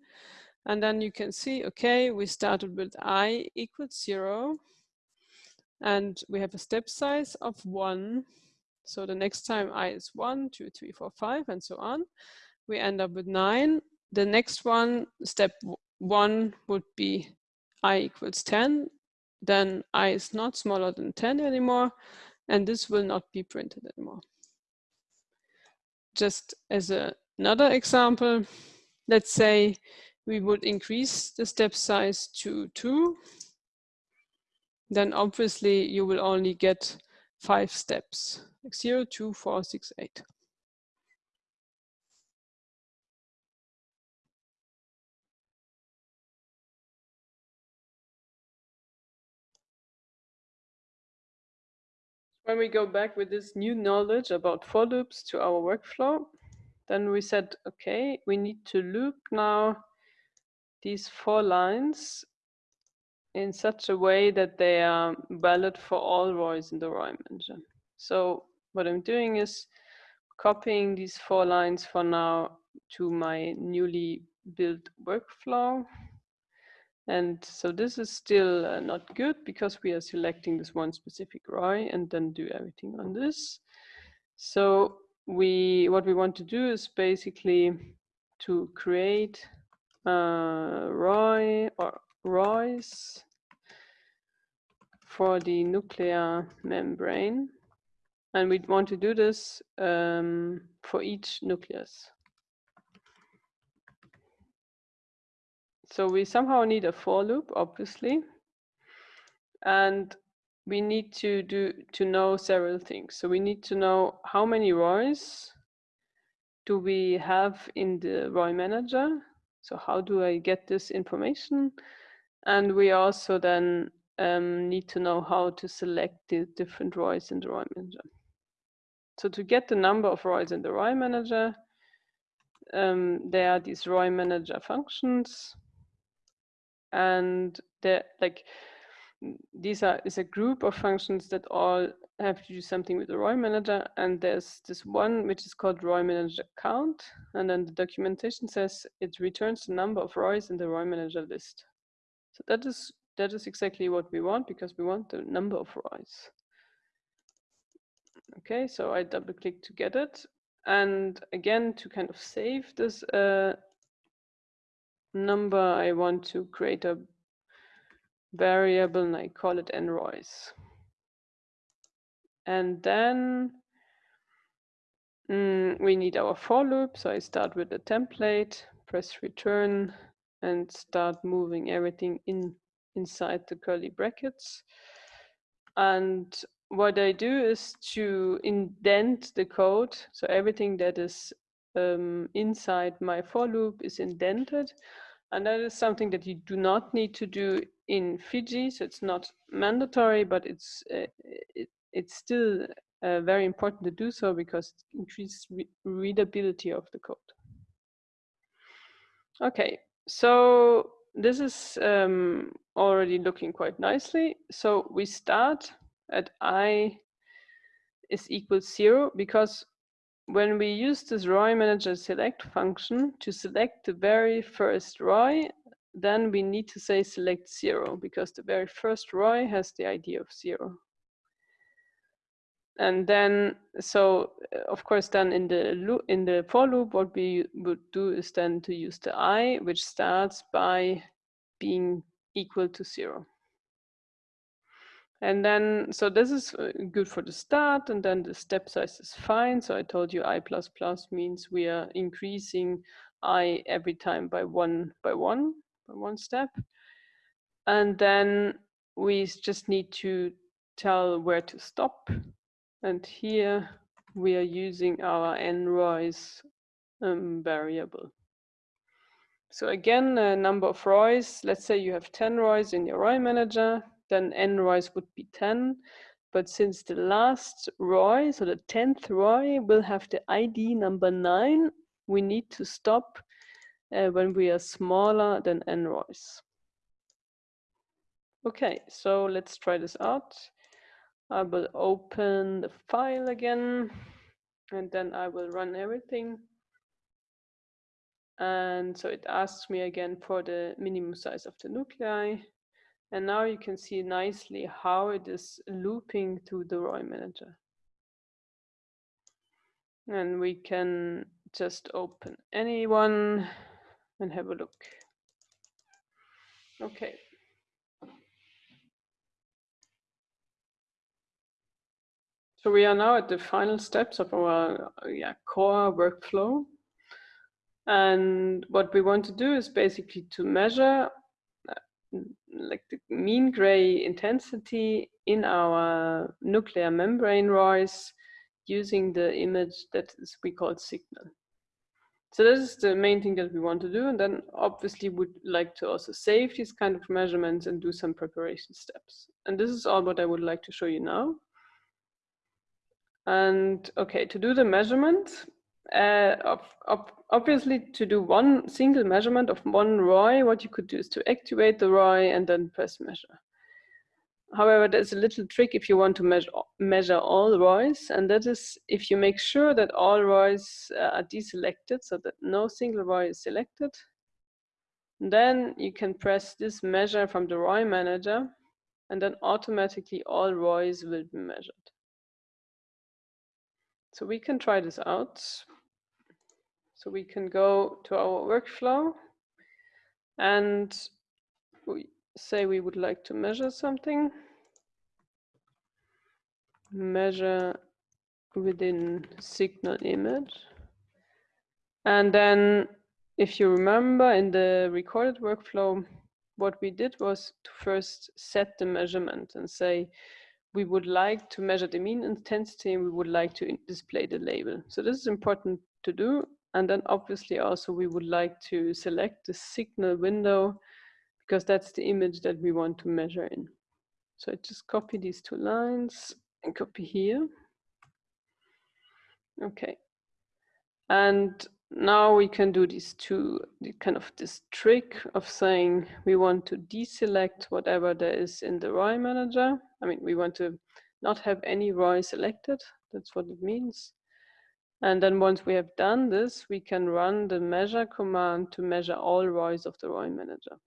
And then you can see, okay, we started with i equals zero. And we have a step size of one. So the next time i is one, two, three, four, five, and so on. We end up with nine. The next one, step one would be i equals 10, then i is not smaller than 10 anymore. and this will not be printed anymore. Just as a, another example, let's say we would increase the step size to two, then obviously you will only get five steps, like zero, two, four, six, eight. When we go back with this new knowledge about for loops to our workflow, then we said, okay, we need to loop now these four lines in such a way that they are valid for all ROIs in the ROI manager. So what I'm doing is copying these four lines for now to my newly built workflow. And so this is still uh, not good because we are selecting this one specific ROI and then do everything on this. So we what we want to do is basically to create uh, ROI or ROIs for the nuclear membrane. And we'd want to do this um, for each nucleus. So we somehow need a for loop, obviously. And we need to do to know several things. So we need to know how many ROIs do we have in the ROI manager. So how do I get this information? And we also then um, need to know how to select the different ROIs in the ROI manager. So to get the number of ROIs in the ROI manager, um, there are these ROI manager functions and they're like these are is a group of functions that all have to do something with the ROI manager and there's this one which is called ROI manager count and then the documentation says it returns the number of ROIs in the ROI manager list. So that is that is exactly what we want because we want the number of ROIs okay so I double click to get it and again to kind of save this uh, number, I want to create a variable and I call it nrois. And then mm, we need our for loop. So I start with the template, press return and start moving everything in inside the curly brackets. And what I do is to indent the code. So everything that is um, inside my for loop is indented. And that is something that you do not need to do in Fiji. So it's not mandatory, but it's uh, it, it's still uh, very important to do so because it increases re readability of the code. Okay, so this is um, already looking quite nicely. So we start at i is equal zero because when we use this ROI manager select function to select the very first ROI, then we need to say select zero because the very first ROI has the ID of zero. And then, so uh, of course, then in the loop, in the for loop, what we would do is then to use the i, which starts by being equal to zero. And then, so this is uh, good for the start, and then the step size is fine. So I told you i plus plus means we are increasing i every time by one by one, by one step. And then we just need to tell where to stop. And here we are using our nrois um, variable. So again, a number of ROIs, let's say you have 10 ROIs in your ROI manager, then n ROIs would be 10. But since the last ROI, so the 10th ROI will have the ID number 9, we need to stop uh, when we are smaller than n ROIs. Okay, so let's try this out. I will open the file again, and then I will run everything. And so it asks me again for the minimum size of the nuclei. And now you can see nicely how it is looping through the ROI manager. And we can just open anyone and have a look. Okay. So we are now at the final steps of our yeah, core workflow. And what we want to do is basically to measure uh, like the mean gray intensity in our nuclear membrane rise using the image that is we call signal. So this is the main thing that we want to do. And then obviously would like to also save these kind of measurements and do some preparation steps. And this is all what I would like to show you now. And okay, to do the measurement, uh, obviously to do one single measurement of one ROI, what you could do is to activate the ROI and then press measure. However, there's a little trick if you want to measure, measure all ROIs, and that is if you make sure that all ROIs uh, are deselected, so that no single ROI is selected, then you can press this measure from the ROI manager, and then automatically all ROIs will be measured. So we can try this out. So we can go to our workflow and we say we would like to measure something. Measure within signal image. And then if you remember in the recorded workflow, what we did was to first set the measurement and say, we would like to measure the mean intensity and we would like to display the label. So this is important to do. And then obviously also we would like to select the signal window because that's the image that we want to measure in. So I just copy these two lines and copy here. Okay. And now we can do these two, kind of this trick of saying we want to deselect whatever there is in the ROI manager. I mean, we want to not have any ROI selected. That's what it means. And then once we have done this, we can run the measure command to measure all ROIs of the ROI manager.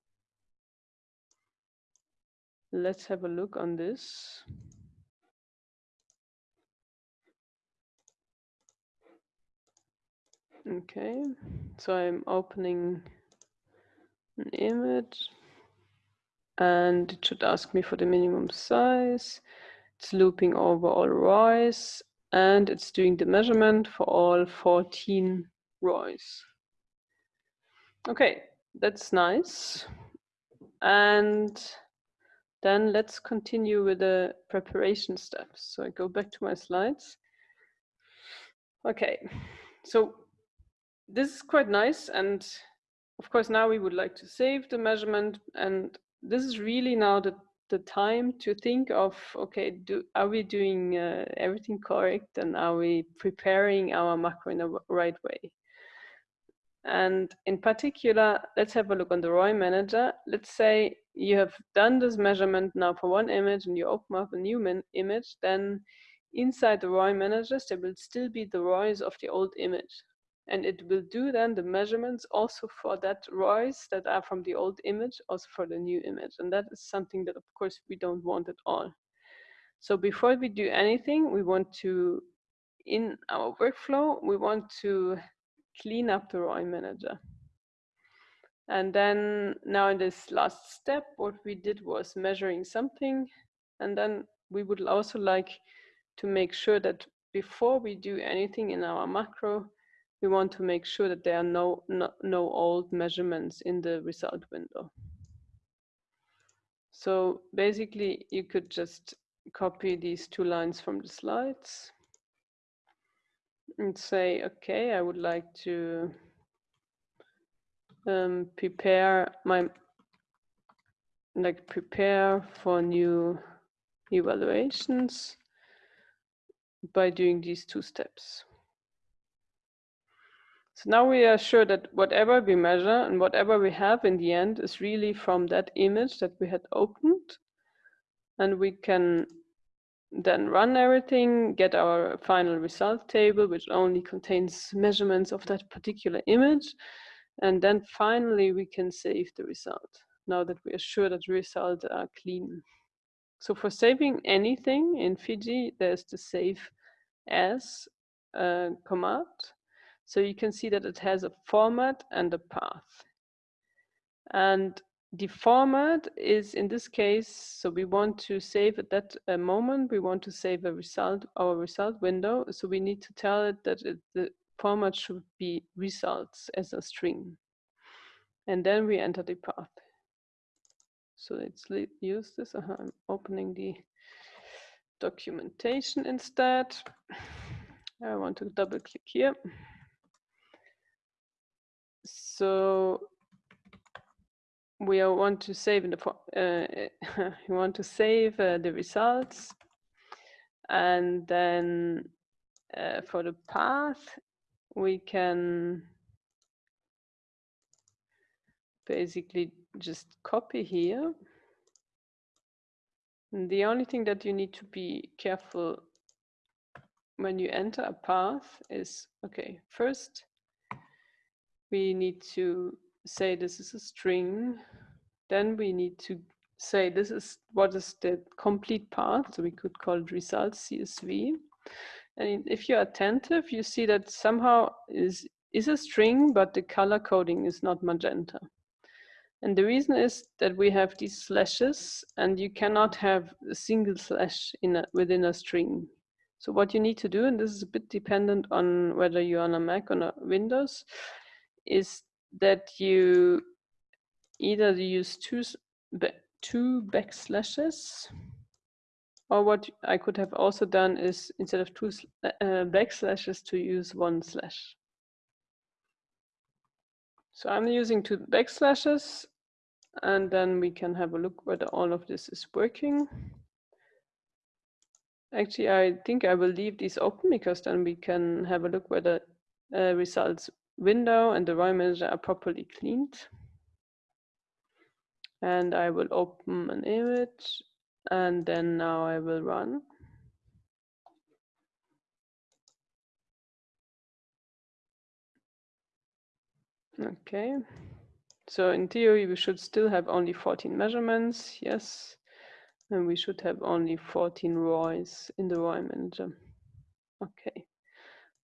Let's have a look on this. Okay, so I'm opening an image and it should ask me for the minimum size. It's looping over all ROIs and it's doing the measurement for all 14 ROIs. Okay, that's nice. And then let's continue with the preparation steps. So I go back to my slides. Okay, so this is quite nice. And of course, now we would like to save the measurement. And this is really now the, the time to think of, okay, do, are we doing uh, everything correct? And are we preparing our macro in the right way? And in particular, let's have a look on the ROI manager. Let's say you have done this measurement now for one image and you open up a new image, then inside the ROI managers, there will still be the ROIs of the old image and it will do then the measurements also for that ROIs that are from the old image, also for the new image. And that is something that of course we don't want at all. So before we do anything, we want to, in our workflow, we want to clean up the ROI manager. And then now in this last step, what we did was measuring something. And then we would also like to make sure that before we do anything in our macro, we want to make sure that there are no, no, no old measurements in the result window. So basically you could just copy these two lines from the slides and say, okay, I would like to um, prepare my, like prepare for new evaluations by doing these two steps. So now we are sure that whatever we measure and whatever we have in the end is really from that image that we had opened. And we can then run everything, get our final result table, which only contains measurements of that particular image. And then finally, we can save the result now that we are sure that results are clean. So for saving anything in Fiji, there's the save as uh, command. So you can see that it has a format and a path. And the format is in this case, so we want to save at that uh, moment, we want to save a result, our result window. So we need to tell it that it, the format should be results as a string. And then we enter the path. So let's use this. Uh -huh. I'm opening the documentation instead. I want to double click here. So we want to save the uh, we want to save uh, the results. And then uh, for the path we can basically just copy here. And the only thing that you need to be careful when you enter a path is okay first we need to say this is a string, then we need to say this is what is the complete path. So we could call it results CSV. And if you're attentive, you see that somehow is is a string, but the color coding is not magenta. And the reason is that we have these slashes and you cannot have a single slash in a, within a string. So what you need to do, and this is a bit dependent on whether you're on a Mac or a Windows, is that you either use two, two backslashes or what I could have also done is instead of two uh, backslashes to use one slash. So I'm using two backslashes and then we can have a look whether all of this is working. Actually, I think I will leave these open because then we can have a look whether uh, results window and the ROI manager are properly cleaned. And I will open an image and then now I will run. Okay, so in theory we should still have only 14 measurements, yes. And we should have only 14 ROIs in the ROI manager. Um, okay.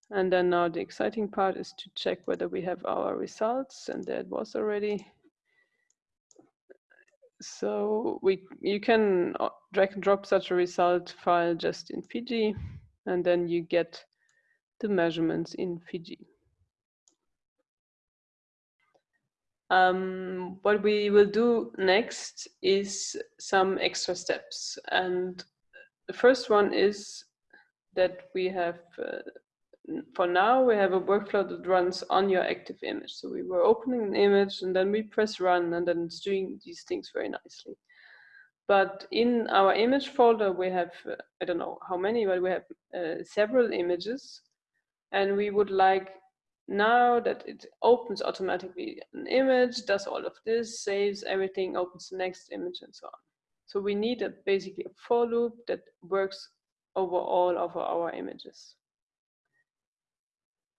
And then now the exciting part is to check whether we have our results and that was already. So we you can uh, drag and drop such a result file just in Fiji and then you get the measurements in Fiji. Um, what we will do next is some extra steps. And the first one is that we have uh, for now, we have a workflow that runs on your active image. So we were opening an image and then we press run and then it's doing these things very nicely. But in our image folder, we have, uh, I don't know how many, but we have uh, several images. And we would like now that it opens automatically an image, does all of this, saves everything, opens the next image and so on. So we need a, basically a for loop that works over all of our images.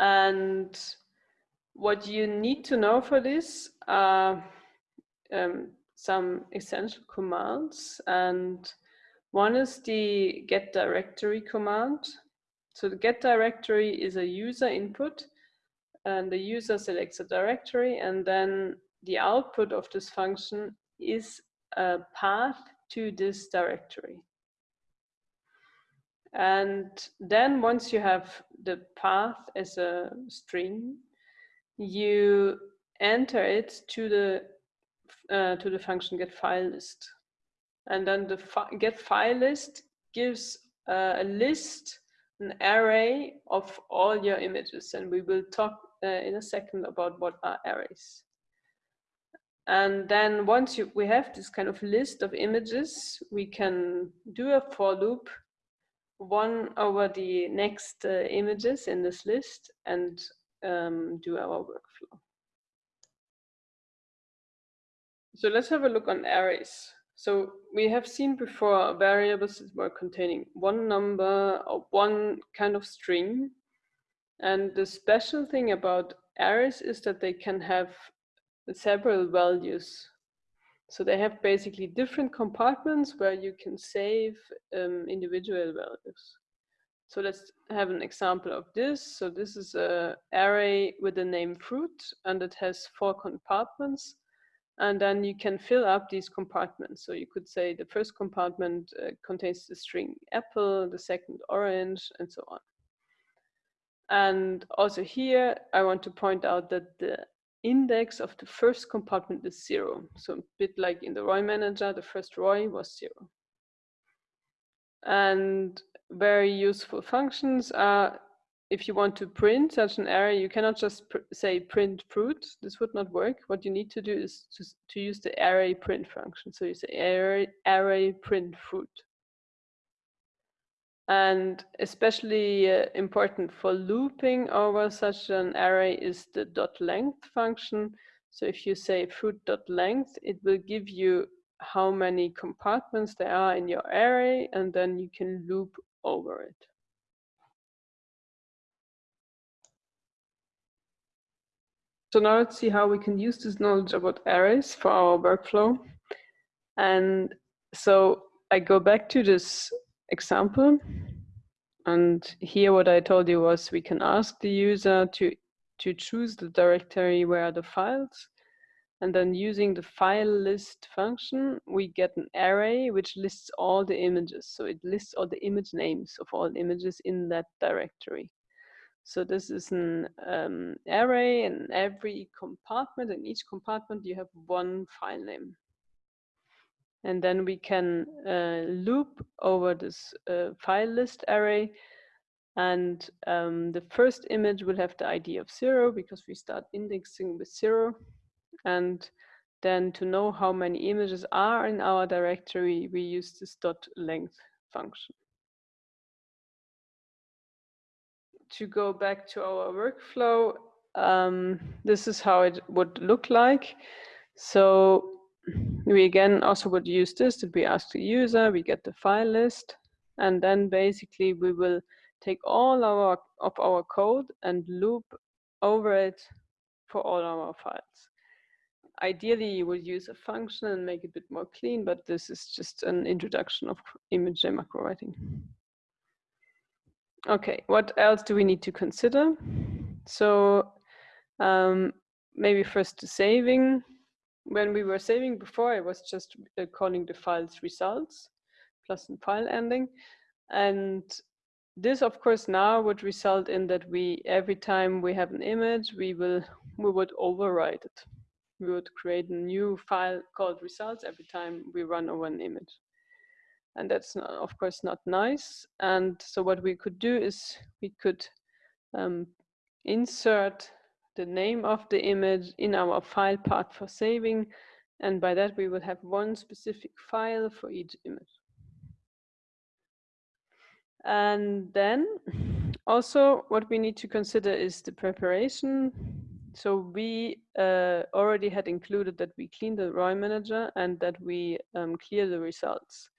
And what you need to know for this are um, some essential commands. And one is the get directory command. So the get directory is a user input and the user selects a directory and then the output of this function is a path to this directory. And then once you have the path as a string, you enter it to the uh, to the function get file list. And then the fi get file list gives uh, a list, an array of all your images. And we will talk uh, in a second about what are arrays. And then once you, we have this kind of list of images, we can do a for loop one over the next uh, images in this list and um, do our workflow. So let's have a look on arrays. So we have seen before variables that were containing one number or one kind of string. And the special thing about arrays is that they can have several values so they have basically different compartments where you can save um, individual values. So let's have an example of this. So this is a array with the name fruit and it has four compartments. And then you can fill up these compartments. So you could say the first compartment uh, contains the string apple, the second orange, and so on. And also here, I want to point out that the index of the first compartment is zero. So a bit like in the ROI manager, the first ROI was zero. And very useful functions are if you want to print such an array, you cannot just pr say print fruit. This would not work. What you need to do is to, to use the array print function. So you say array, array print fruit. And especially uh, important for looping over such an array is the dot length function. So if you say fruit dot length, it will give you how many compartments there are in your array, and then you can loop over it. So now let's see how we can use this knowledge about arrays for our workflow. And so I go back to this example. And here what I told you was we can ask the user to, to choose the directory where the files. And then using the file list function, we get an array which lists all the images. So it lists all the image names of all images in that directory. So this is an um, array in every compartment. In each compartment, you have one file name. And then we can uh, loop over this uh, file list array. And um, the first image will have the ID of zero because we start indexing with zero. And then to know how many images are in our directory, we use this dot length function. To go back to our workflow, um, this is how it would look like. So we again also would use this that we ask the user, we get the file list, and then basically we will take all our of our code and loop over it for all our files. Ideally, you would use a function and make it a bit more clean, but this is just an introduction of ImageJ macro writing. Okay, what else do we need to consider? So um, maybe first the saving when we were saving before, I was just uh, calling the files results plus a file ending. And this, of course, now would result in that we, every time we have an image, we will, we would overwrite it. We would create a new file called results every time we run over an image. And that's, not, of course, not nice. And so what we could do is we could um, insert the name of the image in our file path for saving. And by that, we will have one specific file for each image. And then also what we need to consider is the preparation. So we uh, already had included that we clean the ROI manager and that we um, clear the results.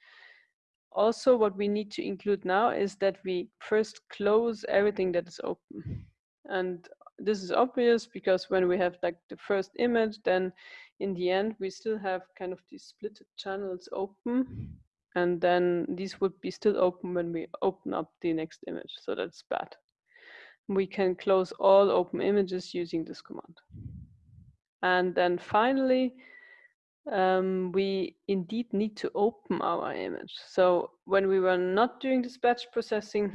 Also, what we need to include now is that we first close everything that is open. And this is obvious because when we have like the first image, then in the end, we still have kind of these split channels open. And then these would be still open when we open up the next image. So that's bad. We can close all open images using this command. And then finally, um, we indeed need to open our image. So when we were not doing this batch processing,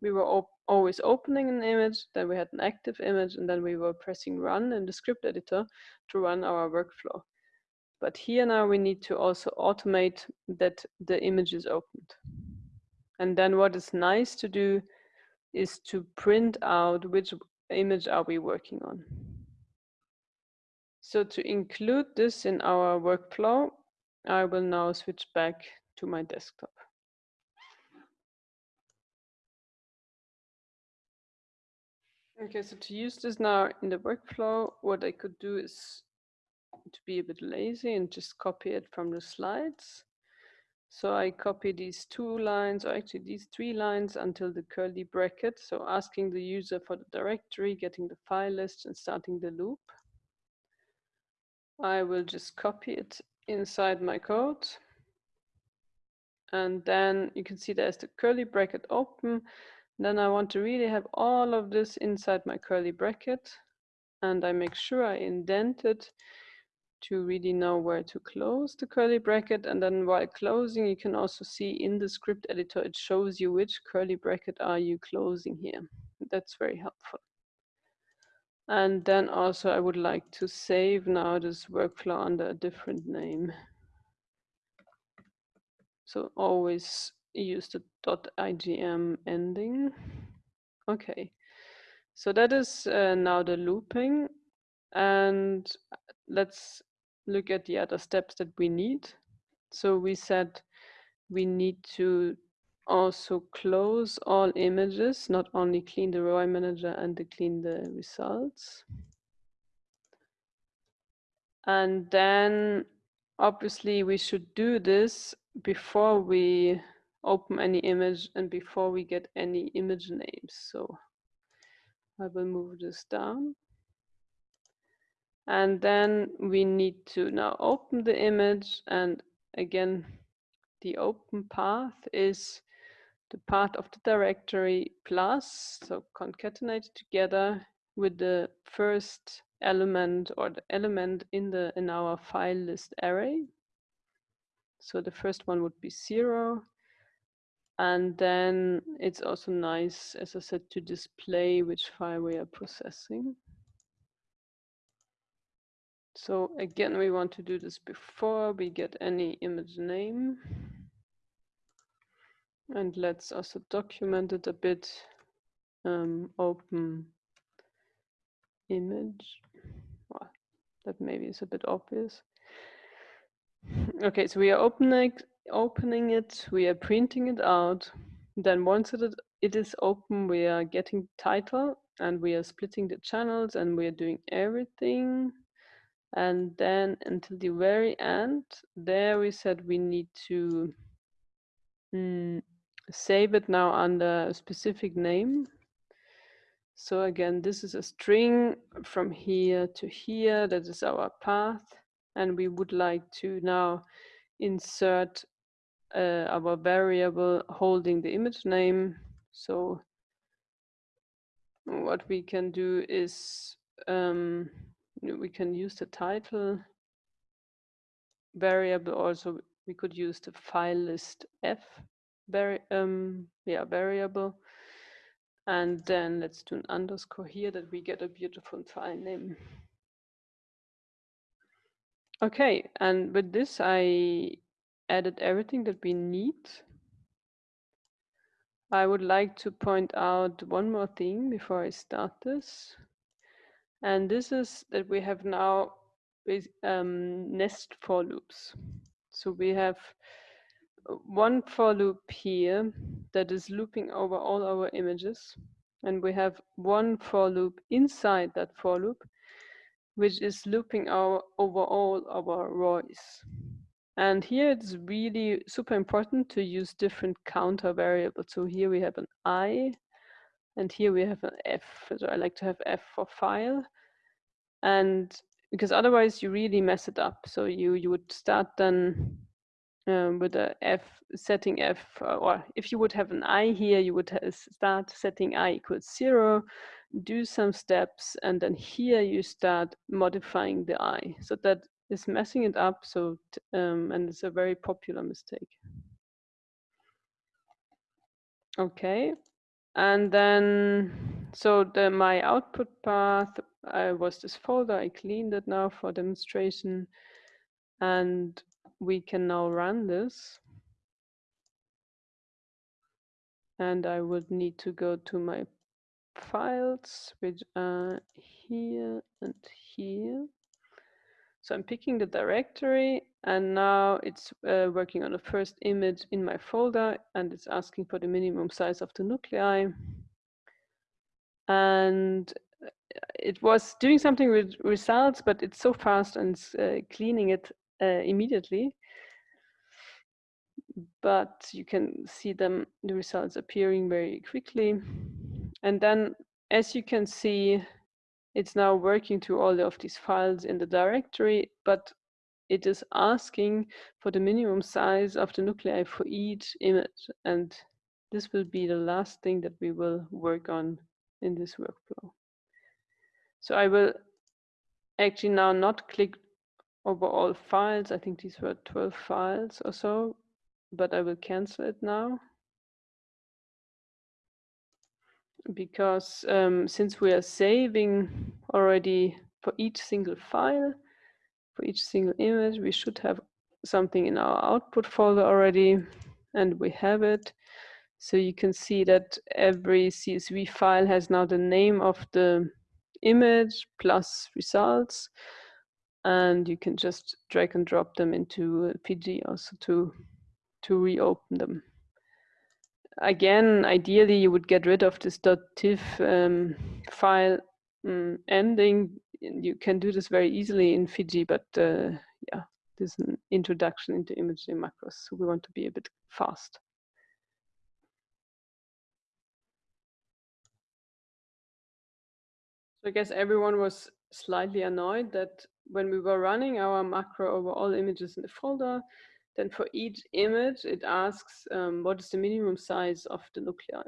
we were always opening an image, then we had an active image, and then we were pressing run in the script editor to run our workflow. But here now we need to also automate that the image is opened. And then what is nice to do is to print out which image are we working on. So to include this in our workflow, I will now switch back to my desktop. Okay, so to use this now in the workflow, what I could do is to be a bit lazy and just copy it from the slides. So I copy these two lines, or actually these three lines until the curly bracket. So asking the user for the directory, getting the file list and starting the loop. I will just copy it inside my code. And then you can see there's the curly bracket open then I want to really have all of this inside my curly bracket and I make sure I indent it to really know where to close the curly bracket. And then while closing, you can also see in the script editor, it shows you which curly bracket are you closing here. That's very helpful. And then also I would like to save now this workflow under a different name. So always use the .ijm ending. Okay, so that is uh, now the looping. And let's look at the other steps that we need. So we said we need to also close all images, not only clean the ROI manager and the clean the results. And then obviously we should do this before we open any image and before we get any image names. So I will move this down. And then we need to now open the image and again, the open path is the path of the directory plus, so concatenated together with the first element or the element in the in our file list array. So the first one would be zero. And then it's also nice, as I said, to display which file we are processing. So again, we want to do this before we get any image name. And let's also document it a bit. Um, open image. Well, that maybe is a bit obvious. Okay, so we are opening opening it, we are printing it out. Then once it, it is open, we are getting title and we are splitting the channels and we are doing everything. And then until the very end, there we said we need to mm, save it now under a specific name. So again, this is a string from here to here. That is our path. And we would like to now insert uh, our variable holding the image name. So what we can do is um, we can use the title variable also we could use the file list f vari um, yeah, variable. And then let's do an underscore here that we get a beautiful file name. Okay, and with this, I added everything that we need. I would like to point out one more thing before I start this. And this is that we have now um, nest for loops. So we have one for loop here that is looping over all our images. And we have one for loop inside that for loop, which is looping our over all our ROIs. And here it's really super important to use different counter variables. So here we have an I, and here we have an F. So I like to have F for file. And because otherwise you really mess it up. So you, you would start then um, with a f setting f, uh, or if you would have an i here, you would start setting i equals zero, do some steps, and then here you start modifying the i. So that is messing it up. So um, and it's a very popular mistake. Okay, and then so the my output path I was this folder. I cleaned it now for demonstration, and we can now run this. And I would need to go to my files, which are here and here. So I'm picking the directory and now it's uh, working on the first image in my folder and it's asking for the minimum size of the nuclei. And uh, it was doing something with results, but it's so fast and uh, cleaning it uh, immediately. But you can see them, the results appearing very quickly. And then as you can see, it's now working through all of these files in the directory, but it is asking for the minimum size of the nuclei for each image. And this will be the last thing that we will work on in this workflow. So I will actually now not click over all files. I think these were 12 files or so, but I will cancel it now. Because um, since we are saving already for each single file, for each single image, we should have something in our output folder already, and we have it. So you can see that every CSV file has now the name of the image plus results and you can just drag and drop them into Fiji also to to reopen them. Again, ideally you would get rid of this .tif um, file um, ending. You can do this very easily in Fiji, but uh, yeah, this is an introduction into ImageJ macros, so we want to be a bit fast. So I guess everyone was slightly annoyed that when we were running our macro over all images in the folder, then for each image, it asks um, what is the minimum size of the nuclei.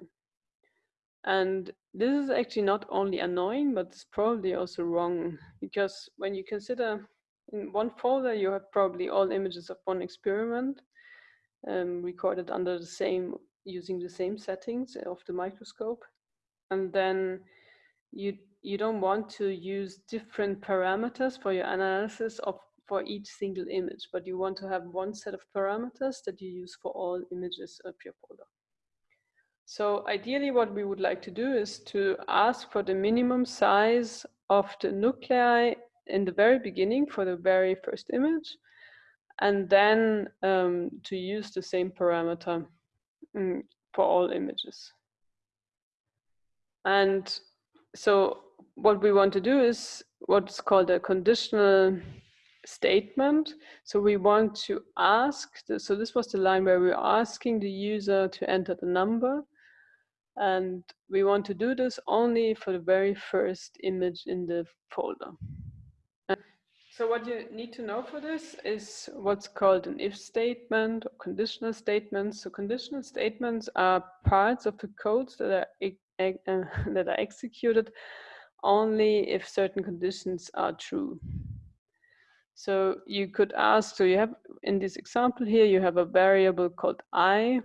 And this is actually not only annoying, but it's probably also wrong because when you consider in one folder, you have probably all images of one experiment um, recorded under the same, using the same settings of the microscope. And then you you don't want to use different parameters for your analysis of for each single image, but you want to have one set of parameters that you use for all images of your folder. So ideally what we would like to do is to ask for the minimum size of the nuclei in the very beginning for the very first image, and then um, to use the same parameter um, for all images. And so what we want to do is what's called a conditional statement. So we want to ask, the, so this was the line where we're asking the user to enter the number. And we want to do this only for the very first image in the folder. So what you need to know for this is what's called an if statement or conditional statements. So conditional statements are parts of the codes that are, that are executed only if certain conditions are true. So you could ask, so you have in this example here, you have a variable called i,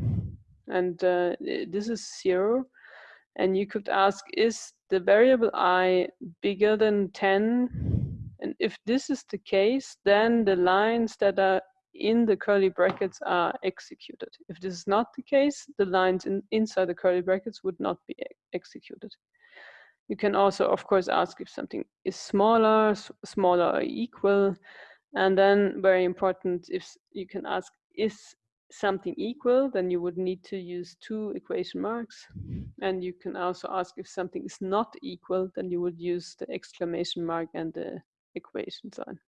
and uh, this is zero. And you could ask, is the variable i bigger than 10? And if this is the case, then the lines that are in the curly brackets are executed. If this is not the case, the lines in, inside the curly brackets would not be executed. You can also, of course, ask if something is smaller, smaller or equal. And then very important, if you can ask, is something equal, then you would need to use two equation marks. And you can also ask if something is not equal, then you would use the exclamation mark and the equation sign.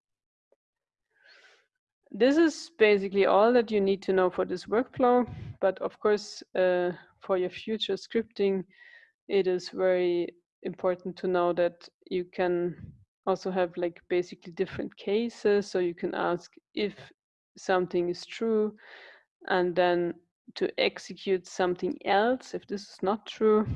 This is basically all that you need to know for this workflow. But of course, uh, for your future scripting, it is very important to know that you can also have like basically different cases. So you can ask if something is true and then to execute something else if this is not true,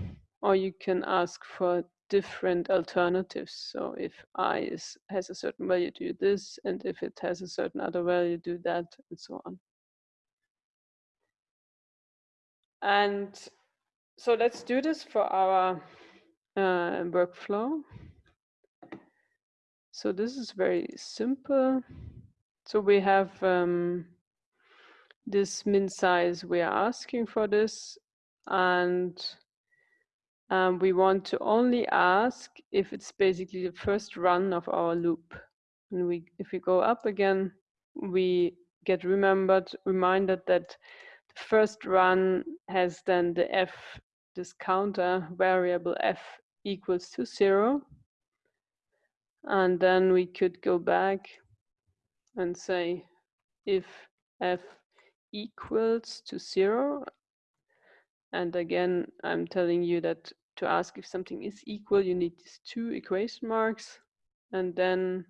or you can ask for different alternatives. So if i is, has a certain value, do this, and if it has a certain other value, do that, and so on. And so let's do this for our uh, workflow. So this is very simple. So we have um, this min size we are asking for this and um, we want to only ask if it's basically the first run of our loop. And we, if we go up again, we get remembered, reminded that the first run has then the f, this counter variable f equals to zero. And then we could go back and say if f equals to zero. And again, I'm telling you that to ask if something is equal, you need these two equation marks. And then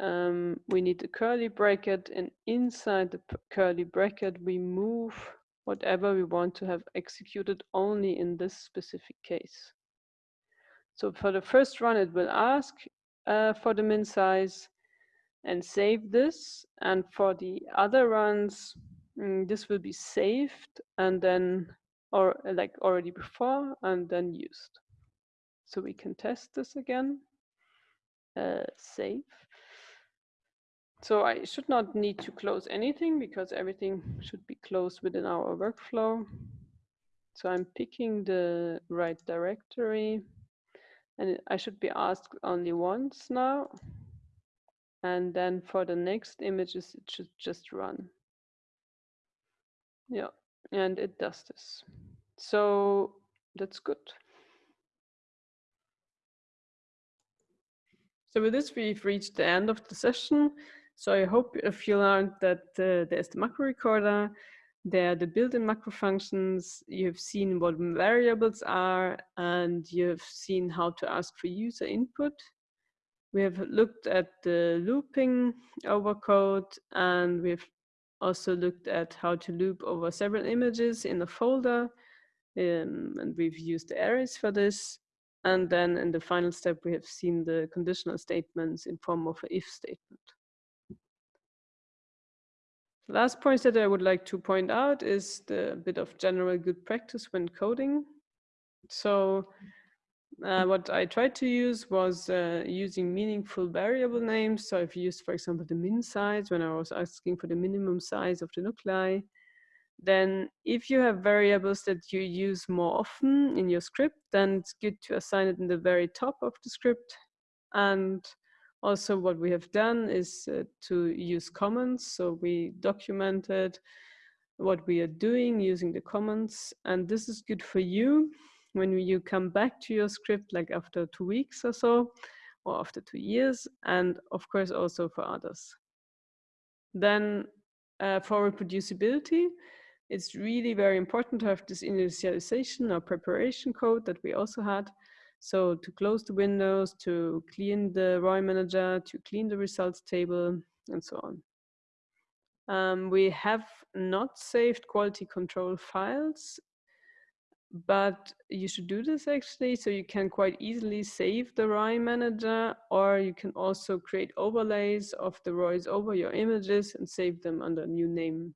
um, we need the curly bracket. And inside the curly bracket, we move whatever we want to have executed only in this specific case. So for the first run, it will ask uh, for the min size. and save this. And for the other runs, mm, this will be saved and then, or like already before, and then used. So we can test this again. Uh, save. So I should not need to close anything because everything should be closed within our workflow. So I'm picking the right directory and I should be asked only once now. And then for the next images, it should just run. Yeah, and it does this. So that's good. So with this, we've reached the end of the session. So I hope if you learned that uh, there's the macro recorder, there are the built-in macro functions, you've seen what variables are, and you've seen how to ask for user input. We have looked at the looping over code, and we've also looked at how to loop over several images in a folder, um, and we've used the arrays for this. And then in the final step, we have seen the conditional statements in form of an if statement. Last point that I would like to point out is the bit of general good practice when coding. So uh, what I tried to use was uh, using meaningful variable names. So I've used, for example, the min size when I was asking for the minimum size of the nuclei. Then if you have variables that you use more often in your script, then it's good to assign it in the very top of the script. And also what we have done is uh, to use comments. So we documented what we are doing using the comments. And this is good for you when you come back to your script, like after two weeks or so, or after two years, and of course also for others. Then uh, for reproducibility, it's really very important to have this initialization or preparation code that we also had so to close the windows, to clean the ROI manager, to clean the results table, and so on. Um, we have not saved quality control files, but you should do this actually. So you can quite easily save the ROI manager, or you can also create overlays of the ROIs over your images and save them under a new name.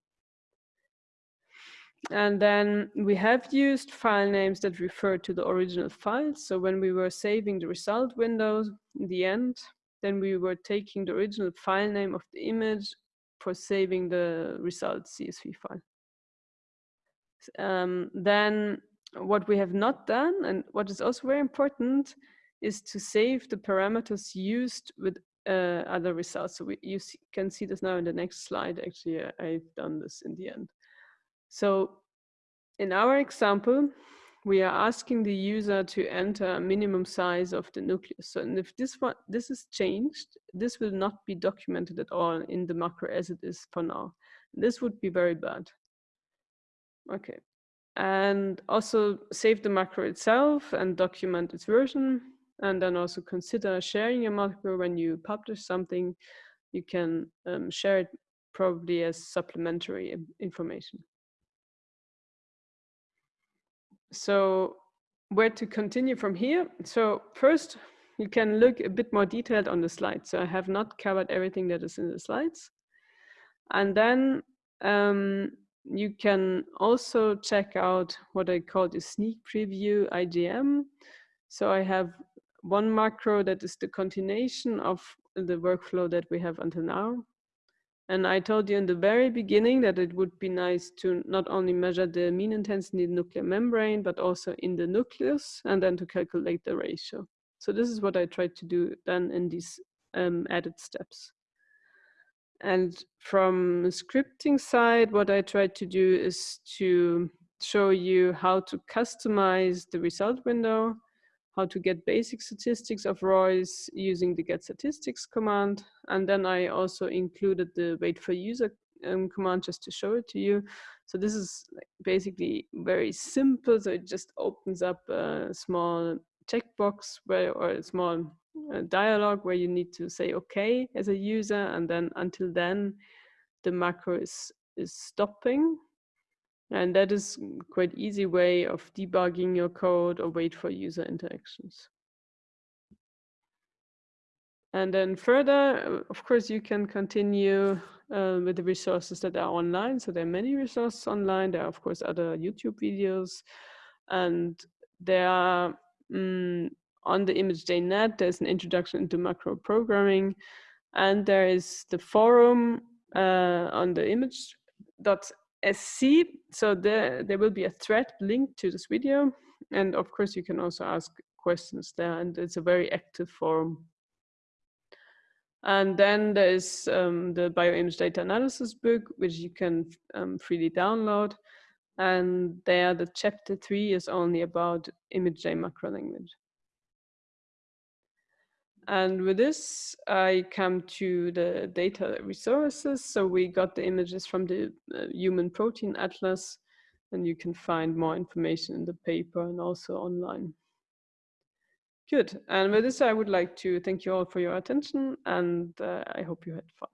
And then we have used file names that refer to the original files. So when we were saving the result windows in the end, then we were taking the original file name of the image for saving the result CSV file. Um, then what we have not done, and what is also very important, is to save the parameters used with uh, other results. So we, you see, can see this now in the next slide. Actually, I've done this in the end. So in our example, we are asking the user to enter a minimum size of the nucleus. So and if this one, this is changed, this will not be documented at all in the macro as it is for now. This would be very bad. Okay. And also save the macro itself and document its version. And then also consider sharing a macro when you publish something. You can um, share it probably as supplementary information. So where to continue from here? So first, you can look a bit more detailed on the slides. So I have not covered everything that is in the slides. And then um, you can also check out what I call the sneak preview IJM. So I have one macro that is the continuation of the workflow that we have until now. And I told you in the very beginning that it would be nice to not only measure the mean intensity in the nuclear membrane, but also in the nucleus, and then to calculate the ratio. So this is what I tried to do then in these um, added steps. And from scripting side, what I tried to do is to show you how to customize the result window, how to get basic statistics of ROIs using the get statistics command. And then I also included the wait for user um, command just to show it to you. So this is basically very simple. So it just opens up a small checkbox where, or a small uh, dialog where you need to say okay as a user. And then until then, the macro is, is stopping and that is quite easy way of debugging your code or wait for user interactions. And then further, of course, you can continue uh, with the resources that are online. So there are many resources online. There are, of course, other YouTube videos. And there are um, on the ImageJ.net, there's an introduction into macro programming. And there is the forum uh, on the image.sc. So there, there will be a thread linked to this video. And of course, you can also ask questions there. And it's a very active forum. And then there's um, the bioimage data analysis book, which you can um, freely download. And there the chapter three is only about ImageJ macro language. And with this, I come to the data resources. So we got the images from the uh, Human Protein Atlas, and you can find more information in the paper and also online. Good. And with this, I would like to thank you all for your attention and uh, I hope you had fun.